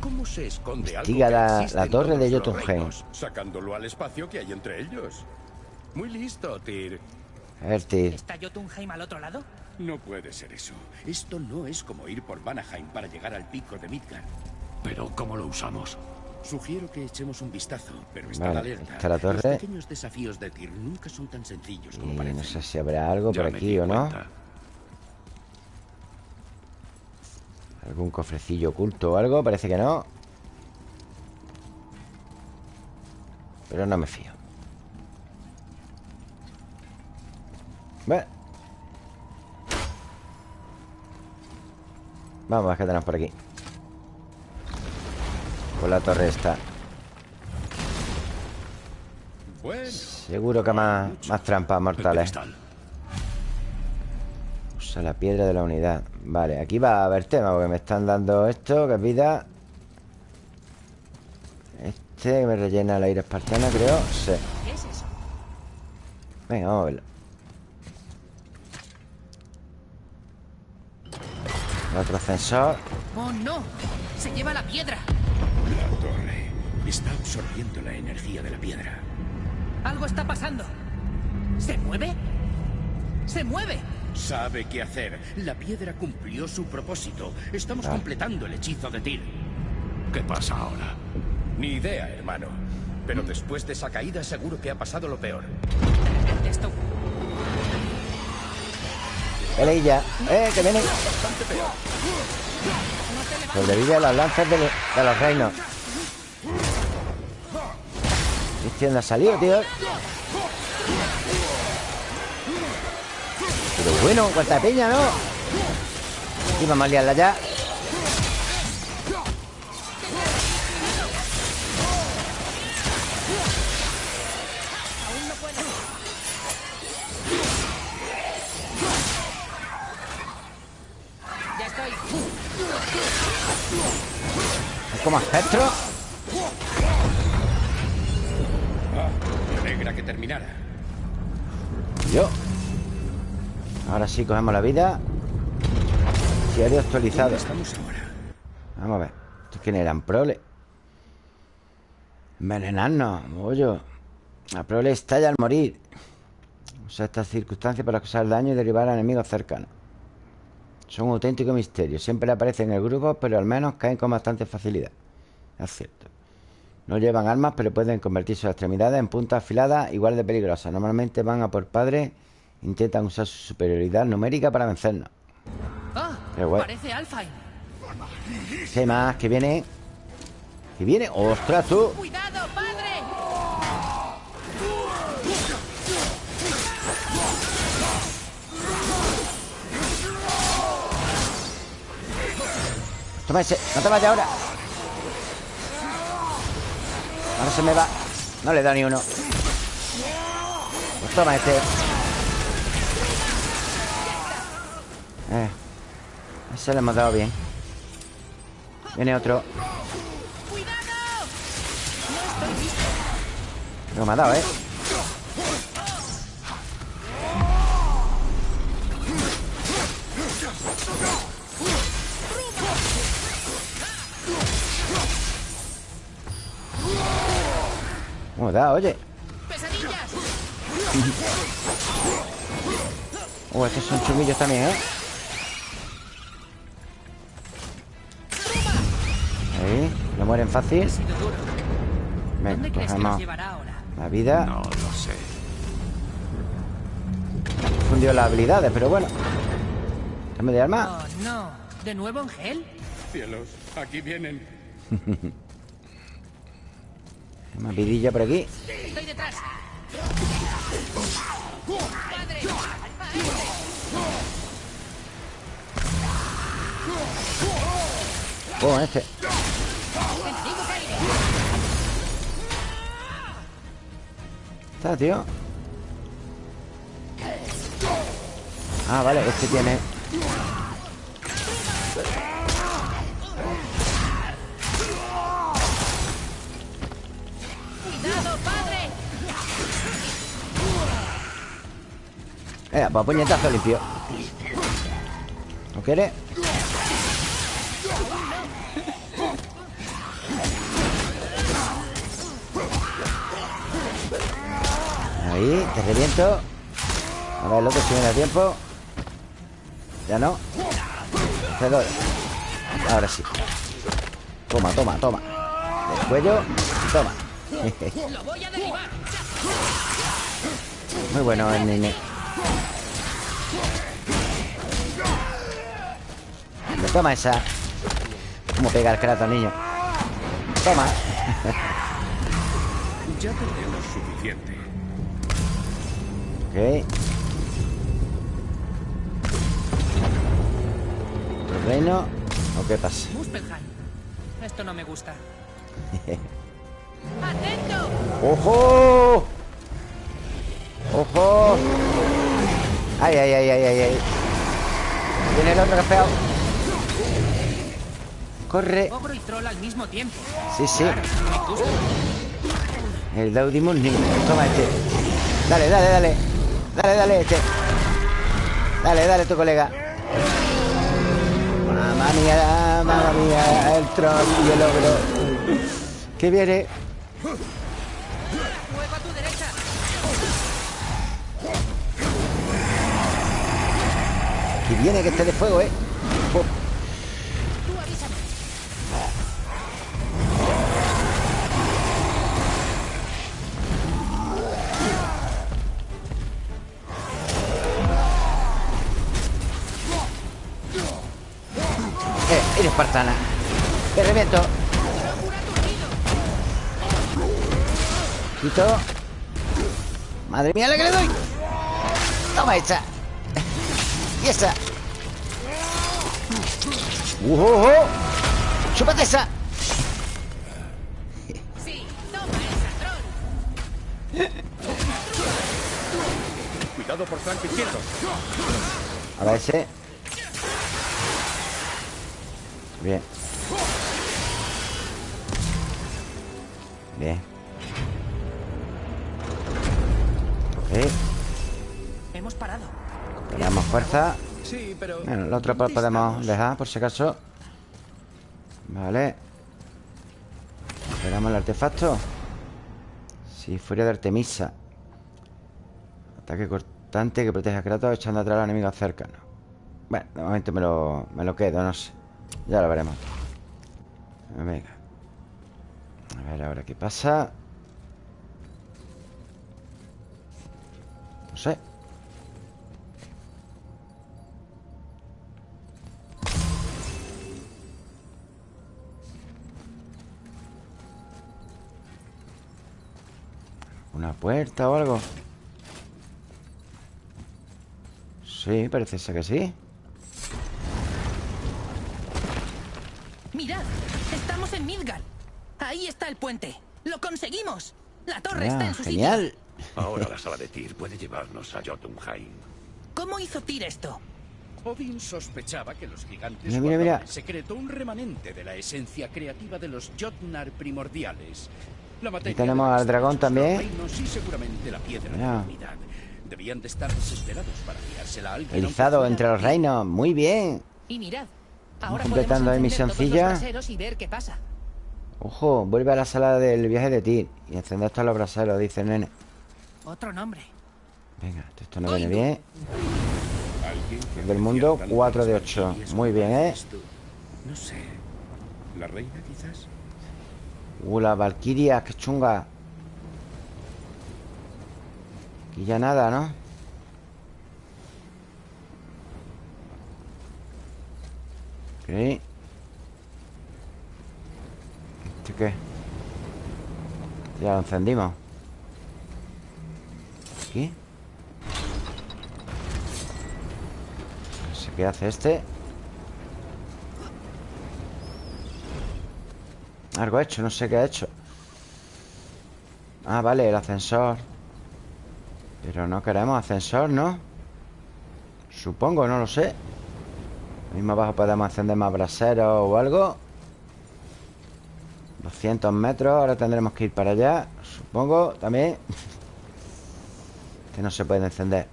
¿Cómo se esconde algo Investiga que la- la torre de Jotunheim. Sacándolo al espacio que hay entre ellos. Muy listo, Tyr. A ver, tío ¿Está Jotunheim al otro lado? No puede ser eso. Esto no es como ir por Vanaheim para llegar al pico de Midgard. pero ¿cómo lo usamos? Sugiero que echemos un vistazo, pero estad Vale, alerta. está la torre. Los pequeños desafíos de Tyr nunca son tan sencillos como Y parecen. no sé si habrá algo Ya por aquí o no. Algún cofrecillo oculto o algo Parece que no Pero no me fío Bueno. Vamos a ver qué tenemos por aquí. Por la torre esta. Bueno, Seguro que más, más trampas mortales. Usa la piedra de la unidad. Vale, aquí va a haber tema Porque me están dando esto, que es vida. Este que me rellena la ira espartana, creo. Sí. Venga, vamos a verlo Otro ascensor ¡Oh, no! ¡Se lleva la piedra! la torre. Está absorbiendo la energía de la piedra. Algo está pasando. ¿Se mueve? ¡Se mueve! Sabe qué hacer. La piedra cumplió su propósito. Estamos completando el hechizo de Tyr. ¿Qué pasa ahora? Ni idea, hermano. Pero después de esa caída seguro que ha pasado lo peor. De repente esto... Peleilla. ¡Eh, que viene! Sobrevive a las lanzas de, lo- de los reinos. ¿Este dónde ha salido, tío? Pero bueno, cuánta peña, ¿no? Y vamos a liarla. Ya como espectro. Me alegra que terminara. Yo. Ahora sí, cogemos la vida. Diario actualizado. ¿Dónde estamos ahora? Vamos a ver. ¿Estos quién eran? Prole. Envenenarnos, bollo. La prole estalla al morir. Usa estas circunstancias para causar daño y derribar a enemigos cercanos. Son un auténtico misterio. Siempre aparecen en el grupo, pero al menos caen con bastante facilidad. Es cierto. No llevan armas, pero pueden convertir sus extremidades en puntas afiladas igual de peligrosas. Normalmente van a por padre, intentan usar su superioridad numérica para vencernos. ¡Ah! Qué guay. Parece Alfheim. ¿Qué más? ¿Qué viene? ¿Qué viene? ¡Ostras, tú! ¡Cuidado, padre! Toma ese, no te vayas ahora Ahora se me va No le da ni uno Pues toma este eh. Ese le hemos dado bien Viene otro Lo me ha dado, ¿eh? ¿Cómo da? Oye ¡Pesadillas! Oh, estos son chumillos también, ¿eh? Ahí, no mueren fácil. Venga, ¿Dónde crees que nos cogemos llevará ahora? la vida No lo sé. Fundió las habilidades, pero bueno Cambio de arma Oh, no. ¿De nuevo en gel? Cielos, aquí vienen. [laughs] Una vidilla por aquí ¡Estoy detrás! Oh, este. Está, tío Ah, vale, este tiene ¡Cuidado, padre! Eh, pues puñetazo limpio. ¿No quiere? Ahí, te reviento. A ver el otro si me da tiempo. Ya no. Te doy Ahora sí. Toma, toma, toma. Del cuello Toma ¡Lo voy a derribar! Muy bueno el nene Me toma esa Como pega el Kratos, niño Toma Ya tenemos suficiente. Ok ¿Otro reino? ¿O qué pasa? Muspelheim. Esto no me gusta. [laughs] ¡Ojo! ¡Ojo! ¡Ay, ay, ay, ay, ay! ay. Viene el otro que feo. Corre Ogro y troll al mismo tiempo. Sí, sí. El Daudimus Niño Toma este Dale, dale, dale Dale, dale este Dale, dale tu colega Mamma mía, mamma mía El troll y el ogro Que viene. Viene, que esté de fuego, ¿eh? Eh, espartana. Te reviento. Quito. Madre mía, la que le doy. Toma esa. [laughs] Y esa. ¡Uh, oh, oh! ¡Chúpate esa! Sí, toma esa. Cuidado por flanco izquierdo. A ver ese. Bueno, otro ¿dónde podemos dejar por si acaso. Vale. Esperamos el artefacto. Sí, furia de Artemisa. Ataque cortante que protege a Kratos echando atrás a los enemigos cercanos. Bueno, de momento me lo, me lo quedo, no sé. Ya lo veremos. Venga. A ver ahora qué pasa. No sé. ¿Una puerta o algo? Sí, parece ser que sí ¡Mirad! ¡Estamos en Midgard! Ahí está el puente. ¡Lo conseguimos! La torre está Ah, en su sitio. Genial Ahora la sala de Tyr puede llevarnos a Jotunheim. ¿Cómo hizo Tyr esto? Odín sospechaba que los gigantes Mira, mira, secreto un remanente de la esencia creativa de los Jotnar primordiales. Materia tenemos al dragón también. y unidad. Debían de estar desesperados para tirársela a alguien. aunque Erizado fuera entre los reinos Muy bien Y mirad. Ahora completando ahí todos misioncilla. y ver qué pasa. Ojo, vuelve a la sala del viaje de ti Y encender todos los braseros, dice el nene Otro nombre. Venga, esto no viene bien Del mundo, apreciara cuatro de las ocho. valquirias Muy bien, ¿eh? No sé. ¿La reina quizás? Uh, las valquirias, qué chunga. Aquí ya nada, ¿no? Ok. ¿Este qué? Ya lo encendimos. Aquí. No sé qué hace este Algo hecho, no sé qué ha hecho. Ah, vale, el ascensor. Pero no queremos ascensor, ¿no? Supongo, no lo sé. Mismo abajo podemos encender más braseros o algo. 200 metros Ahora tendremos que ir para allá Supongo, también. [laughs] Que no se puede encender.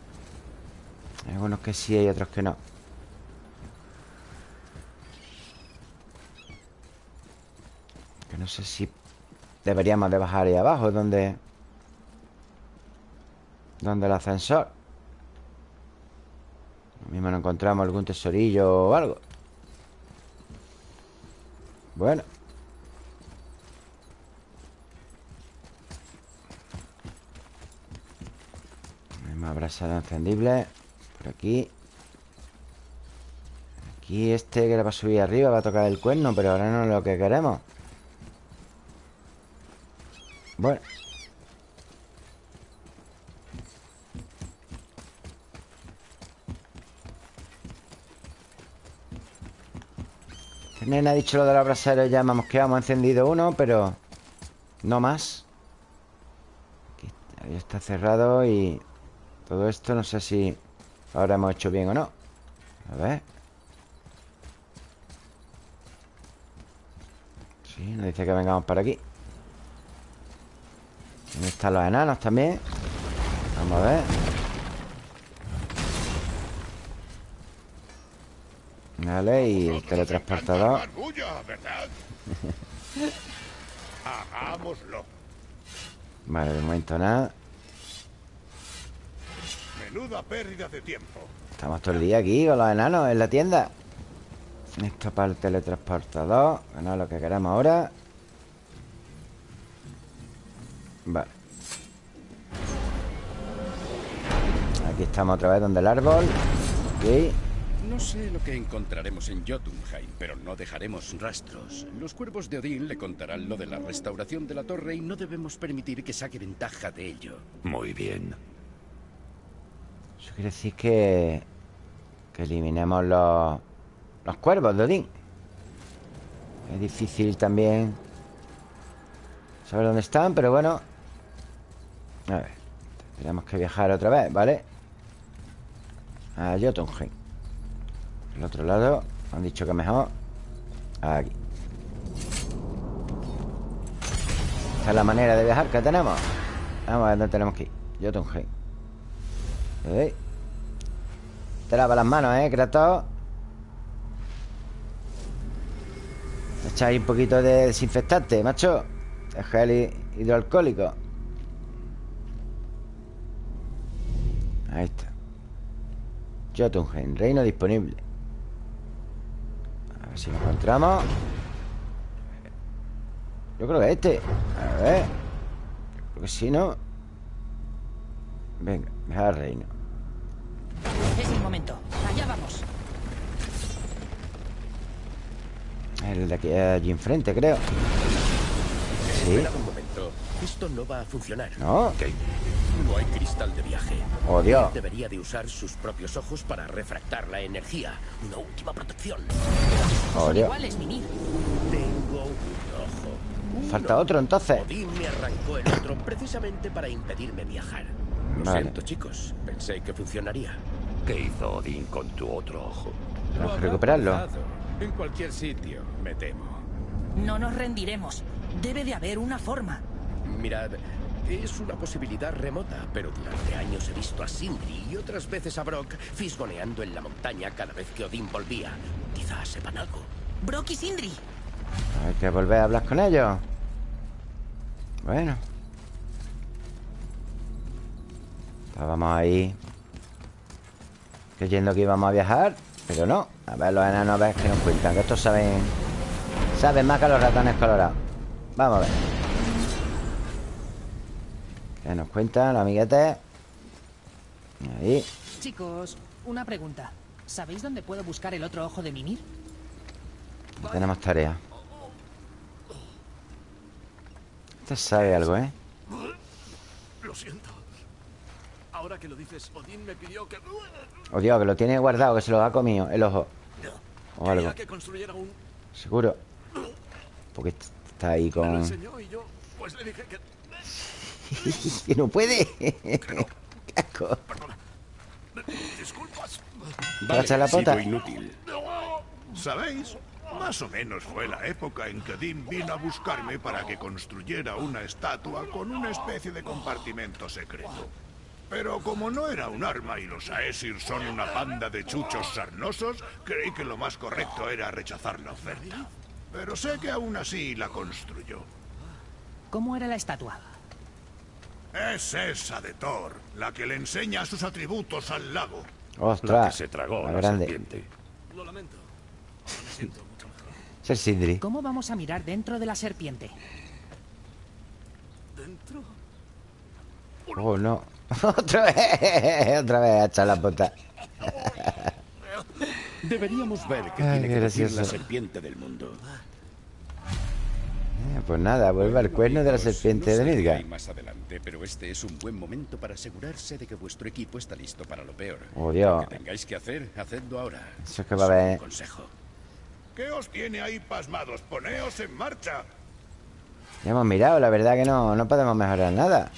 Hay algunos que sí, hay otros que no No sé si Deberíamos de bajar ahí abajo Donde Donde el ascensor. Lo mismo no encontramos algún tesorillo o algo. Bueno. Hay más brasada encendible Por aquí. Aquí este que le va a subir arriba Va a tocar el cuerno Pero ahora no es lo que queremos Bueno El nene ha dicho lo de los braseros Ya hemos quedado, hemos encendido uno Pero no más Aquí está cerrado y todo esto no sé si ahora hemos hecho bien o no. A ver. Sí, nos dice que vengamos para aquí. ¿Dónde están los enanos también? Vamos a ver. Vale, y el teletransportador. [laughs] Hagámoslo. Vale, de momento nada Menuda pérdida de tiempo. Estamos todo el día aquí con los enanos en la tienda Esto para el teletransportador no es lo que queremos ahora Vale Aquí estamos otra vez donde el árbol Aquí No sé lo que encontraremos en Jotunheim, pero no dejaremos rastros. Los cuervos de Odín le contarán lo de la restauración de la torre y no debemos permitir que saque ventaja de ello. Muy bien. Eso quiere decir que... Que eliminemos los... Los cuervos de Odín Es difícil también Saber dónde están, pero bueno A ver Tenemos que viajar otra vez, ¿vale? A Jotunheim. El otro lado Han dicho que mejor Aquí. Esta es la manera de viajar que tenemos. Vamos a ver dónde tenemos que ir. Jotunheim. ¿Eh? Te lava las manos, ¿eh, Kratos? Echáis un poquito de desinfectante, macho. De gel hi- hidroalcohólico Jotunheim, reino disponible A ver si lo encontramos Yo creo que este A ver Creo que sí, ¿no? Venga, dejar reino Es el momento. Allá vamos. El de aquí allí enfrente, creo Sí. Esto no va a funcionar. ¿no? ¿Qué? No hay cristal de viaje. Oh, Dios Debería de usar sus propios ojos para refractar la energía. Una última protección. Oh, Dios iguales, Mimir. Tengo un ojo. Falta otro, entonces Odín me arrancó el otro precisamente para impedirme viajar. Lo Vale. siento, chicos. Pensé que funcionaría. ¿Qué hizo Odín con tu otro ojo? Tenemos que recuperarlo. En cualquier sitio, me temo. No nos rendiremos. Debe de haber una forma. Mirad, es una posibilidad remota, pero durante años he visto a Sindri y otras veces a Brock fisgoneando en la montaña cada vez que Odín volvía. Quizás sepan algo. Brock y Sindri. Hay que volver a hablar con ellos Bueno Estábamos ahí Creyendo que íbamos a viajar Pero no A ver los enanos a ver qué nos cuentan Que estos saben Saben más que los ratones colorados Vamos a ver ¿Qué nos cuentan los amiguetes? Ahí Chicos, una pregunta. ¿Sabéis dónde puedo buscar el otro ojo de Mimir? Tenemos tarea Este sabe algo, ¿eh? Lo siento. Ahora que lo dices, Odín me pidió que... Oh Dios, que lo tiene guardado Que se lo ha comido el ojo O algo Quería que construyera un... Seguro Porque está ahí Me lo con... enseñó y yo, pues le dije que... [laughs] que no puede Qué asco. Disculpas. ¿Te echas la pota? inútil. ¿Sabéis? Más o menos fue la época en que Odín vino a buscarme para que construyera una estatua con una especie de compartimento secreto. Pero como no era un arma y los Aesir son una panda de chuchos sarnosos, creí que lo más correcto era rechazar la oferta. Pero sé que aún así la construyó. ¿Cómo era la estatua? Es esa de Thor, la que le enseña sus atributos al lago. La que Ostras se tragó la la grande serpiente. Lo lamento. Me siento mucho mejor. Es el Sindri ¿Cómo vamos a mirar dentro de la serpiente? ¿Dentro? Oh, no [laughs] Otra vez Otra vez a echar la pota Deberíamos ver qué Ay, tiene qué que decir la serpiente del mundo. Pues nada, vuelve al cuerno de la serpiente no de sé hay más adelante, pero este es un buen momento para asegurarse de que vuestro equipo está listo para lo peor. Oh, Dios. Lo que tengáis que hacer, hacedlo ahora. Eso es que va a haber- consejo. ¿Qué os tiene ahí pasmados? Poneos en marcha. Ya hemos mirado, la verdad que no, no podemos mejorar nada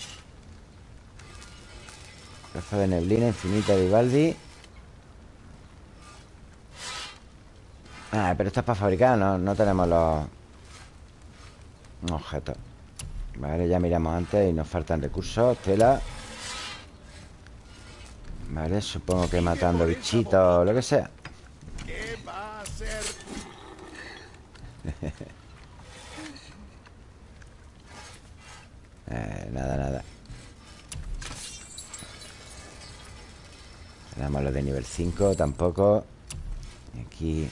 Trozo de neblina infinita de Vivaldi Ah, pero esto es para fabricar, no, no tenemos los objetos Vale, ya miramos antes y nos faltan recursos, tela. Vale, supongo que matando bichitos o lo que sea. ¿Qué va a? Eh, nada, nada. Tenemos los de nivel 5 Tampoco. Aquí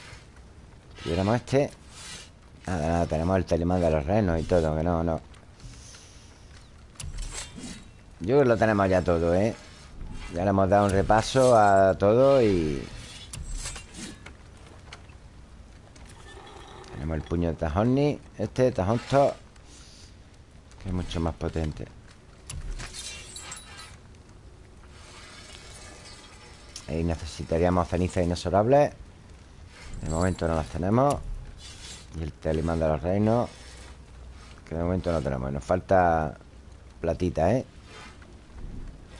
Tuviéramos este Nada, nada, tenemos el telemán de los renos y todo Que no, no. Yo lo tenemos ya todo, ¿eh? Ya le hemos dado un repaso a todo y... Tenemos el puño de Tajonni Este, Tajonto Que es mucho más potente. Ahí necesitaríamos cenizas inexorables. De momento no las tenemos Y el telimán de los reinos Que de momento no tenemos Nos falta platita, ¿eh?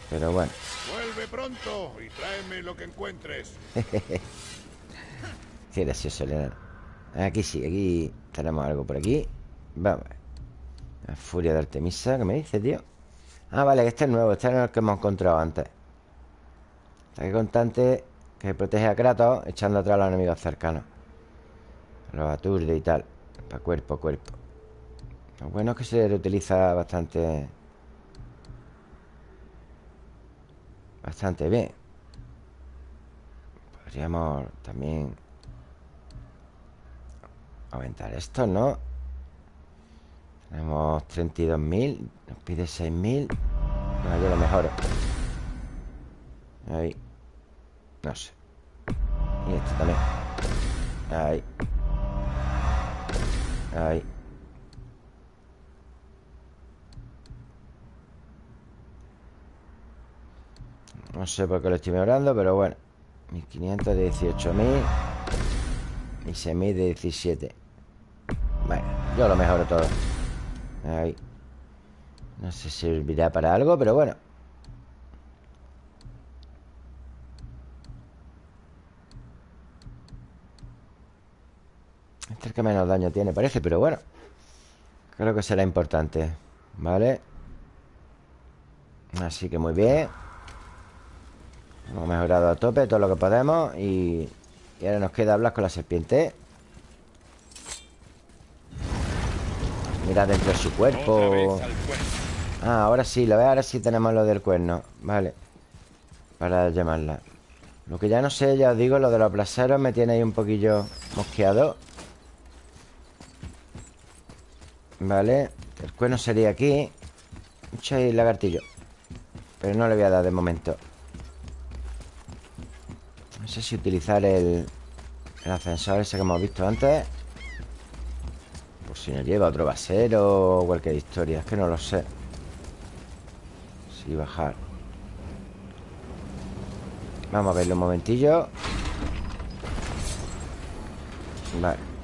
Pero bueno Vuelve pronto y tráeme lo que encuentres. [laughs] Qué gracioso el enano. Aquí sí, aquí tenemos algo por aquí. Vamos. La furia de Artemisa, ¿qué me dice, tío? Ah, vale, este es nuevo, este es el que hemos encontrado antes. Ataque constante que protege a Kratos echando atrás a los enemigos cercanos. Los aturde y tal. Para cuerpo a cuerpo. Lo bueno es que se reutiliza bastante. Bastante bien. Podríamos también aumentar esto, ¿no? Tenemos 32.000 Nos pide 6.000 Bueno, yo lo mejoro Ahí No sé Y esto también Ahí Ahí. No sé por qué lo estoy mejorando Pero bueno. 1500 de 18.000 Y 6.000 de 17 Bueno, yo lo mejoro todo. Ahí. No sé si servirá para algo, pero bueno es el que menos daño tiene, parece, pero bueno. Creo que será importante ¿Vale? Así que muy bien. Hemos mejorado a tope todo lo que podemos Y, y ahora nos queda hablar con la serpiente. Mira dentro de su cuerpo. Ah, ahora sí, lo ves, ahora sí tenemos lo del cuerno. Vale. Para llamarla. Lo que ya no sé, ya os digo, lo de los placeros Me tiene ahí un poquillo mosqueado Vale El cuerno sería aquí. Mucho ahí lagartillo. Pero no le voy a dar de momento. No sé si utilizar el El ascensor ese que hemos visto antes. Por si nos lleva otro basero O cualquier historia Es que no lo sé. Si bajar. Vamos a verlo un momentillo. Vale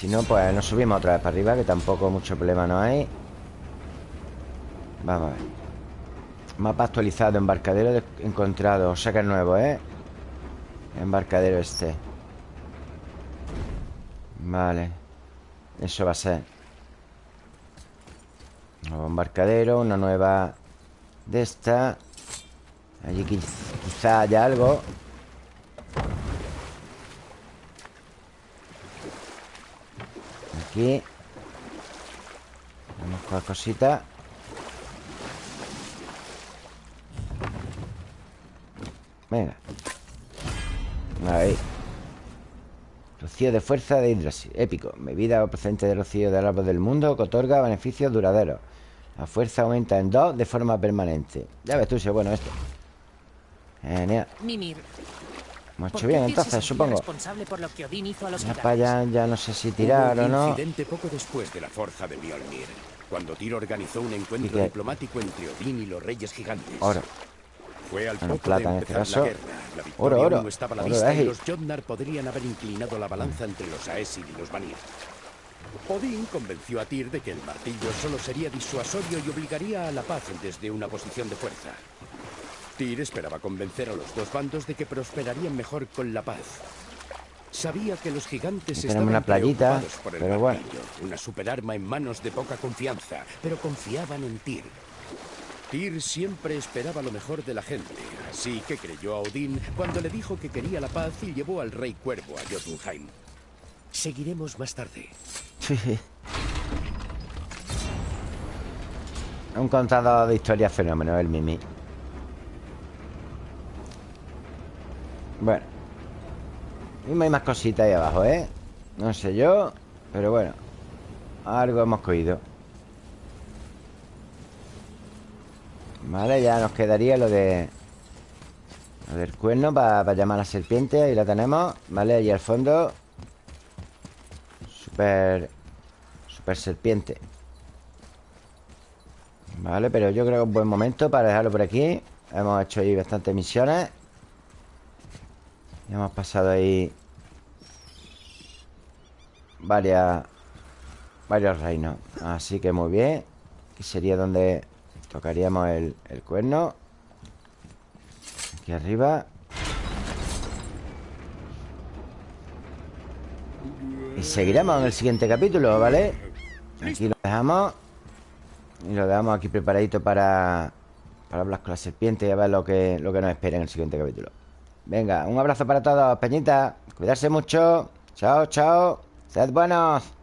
si no, pues nos subimos otra vez para arriba Que tampoco mucho problema no hay. Vamos a ver. Mapa actualizado, embarcadero de- encontrado. O sea que es nuevo, ¿eh? Embarcadero este. Vale. Eso va a ser. Nuevo embarcadero Una nueva De esta. Allí quiz- quizá haya algo Vamos con cositas. Venga. Ahí Rocío de fuerza de Yggdrasil Épico. Bebida procedente de rocío del árbol del mundo Que otorga beneficios duraderos La fuerza aumenta en dos de forma permanente. Ya ves tú si es bueno esto. Genial. Mimir, Hemos ¿por hecho bien entonces, supongo responsable por lo que Odín hizo a los Ya gigantes? para allá ya no sé si Hubo tirar o no incidente poco después de la forja de Mjolnir, cuando Tyr organizó un encuentro ¿Y qué? diplomático entre Odín y los reyes gigantes. Oro Fue al Bueno, poco plata de en este empezar caso. la guerra. La victoria Oro, oro. no estaba a la Oro, vista y los Jotnar podrían haber inclinado la balanza entre los Aesir y los Vanir. Odín convenció a Tyr de que el martillo solo sería disuasorio y obligaría a la paz desde una posición de fuerza. Tyr esperaba convencer a los dos bandos de que prosperarían mejor con la paz. Sabía que los gigantes estaban una playita, por el pero bueno. una superarma en manos de poca confianza, pero confiaban en Tyr. Tyr siempre esperaba lo mejor de la gente, Así que creyó a Odín cuando le dijo que quería la paz y llevó al rey cuervo a Jotunheim. Seguiremos más tarde. Un contador de historias fenómeno, el Mimi. Bueno. Y hay más cositas ahí abajo, ¿eh? No sé yo, pero bueno. Algo hemos cogido. Vale, ya nos quedaría lo de... Lo del cuerno para llamar a la serpiente. Ahí la tenemos. Vale, ahí al fondo. Super... Super serpiente. Vale, pero yo creo que es un buen momento para dejarlo por aquí Hemos hecho ahí bastantes misiones Y hemos pasado ahí Varias Varios reinos Así que muy bien Aquí sería donde tocaríamos el, el cuerno Aquí arriba Y seguiremos en el siguiente capítulo, ¿vale? Aquí lo dejamos y lo dejamos aquí preparadito para, para hablar con la serpiente y a ver lo que, lo que nos espera en el siguiente capítulo. Venga, un abrazo para todos, Peñita. Cuidarse mucho. Chao, chao. Sed buenos.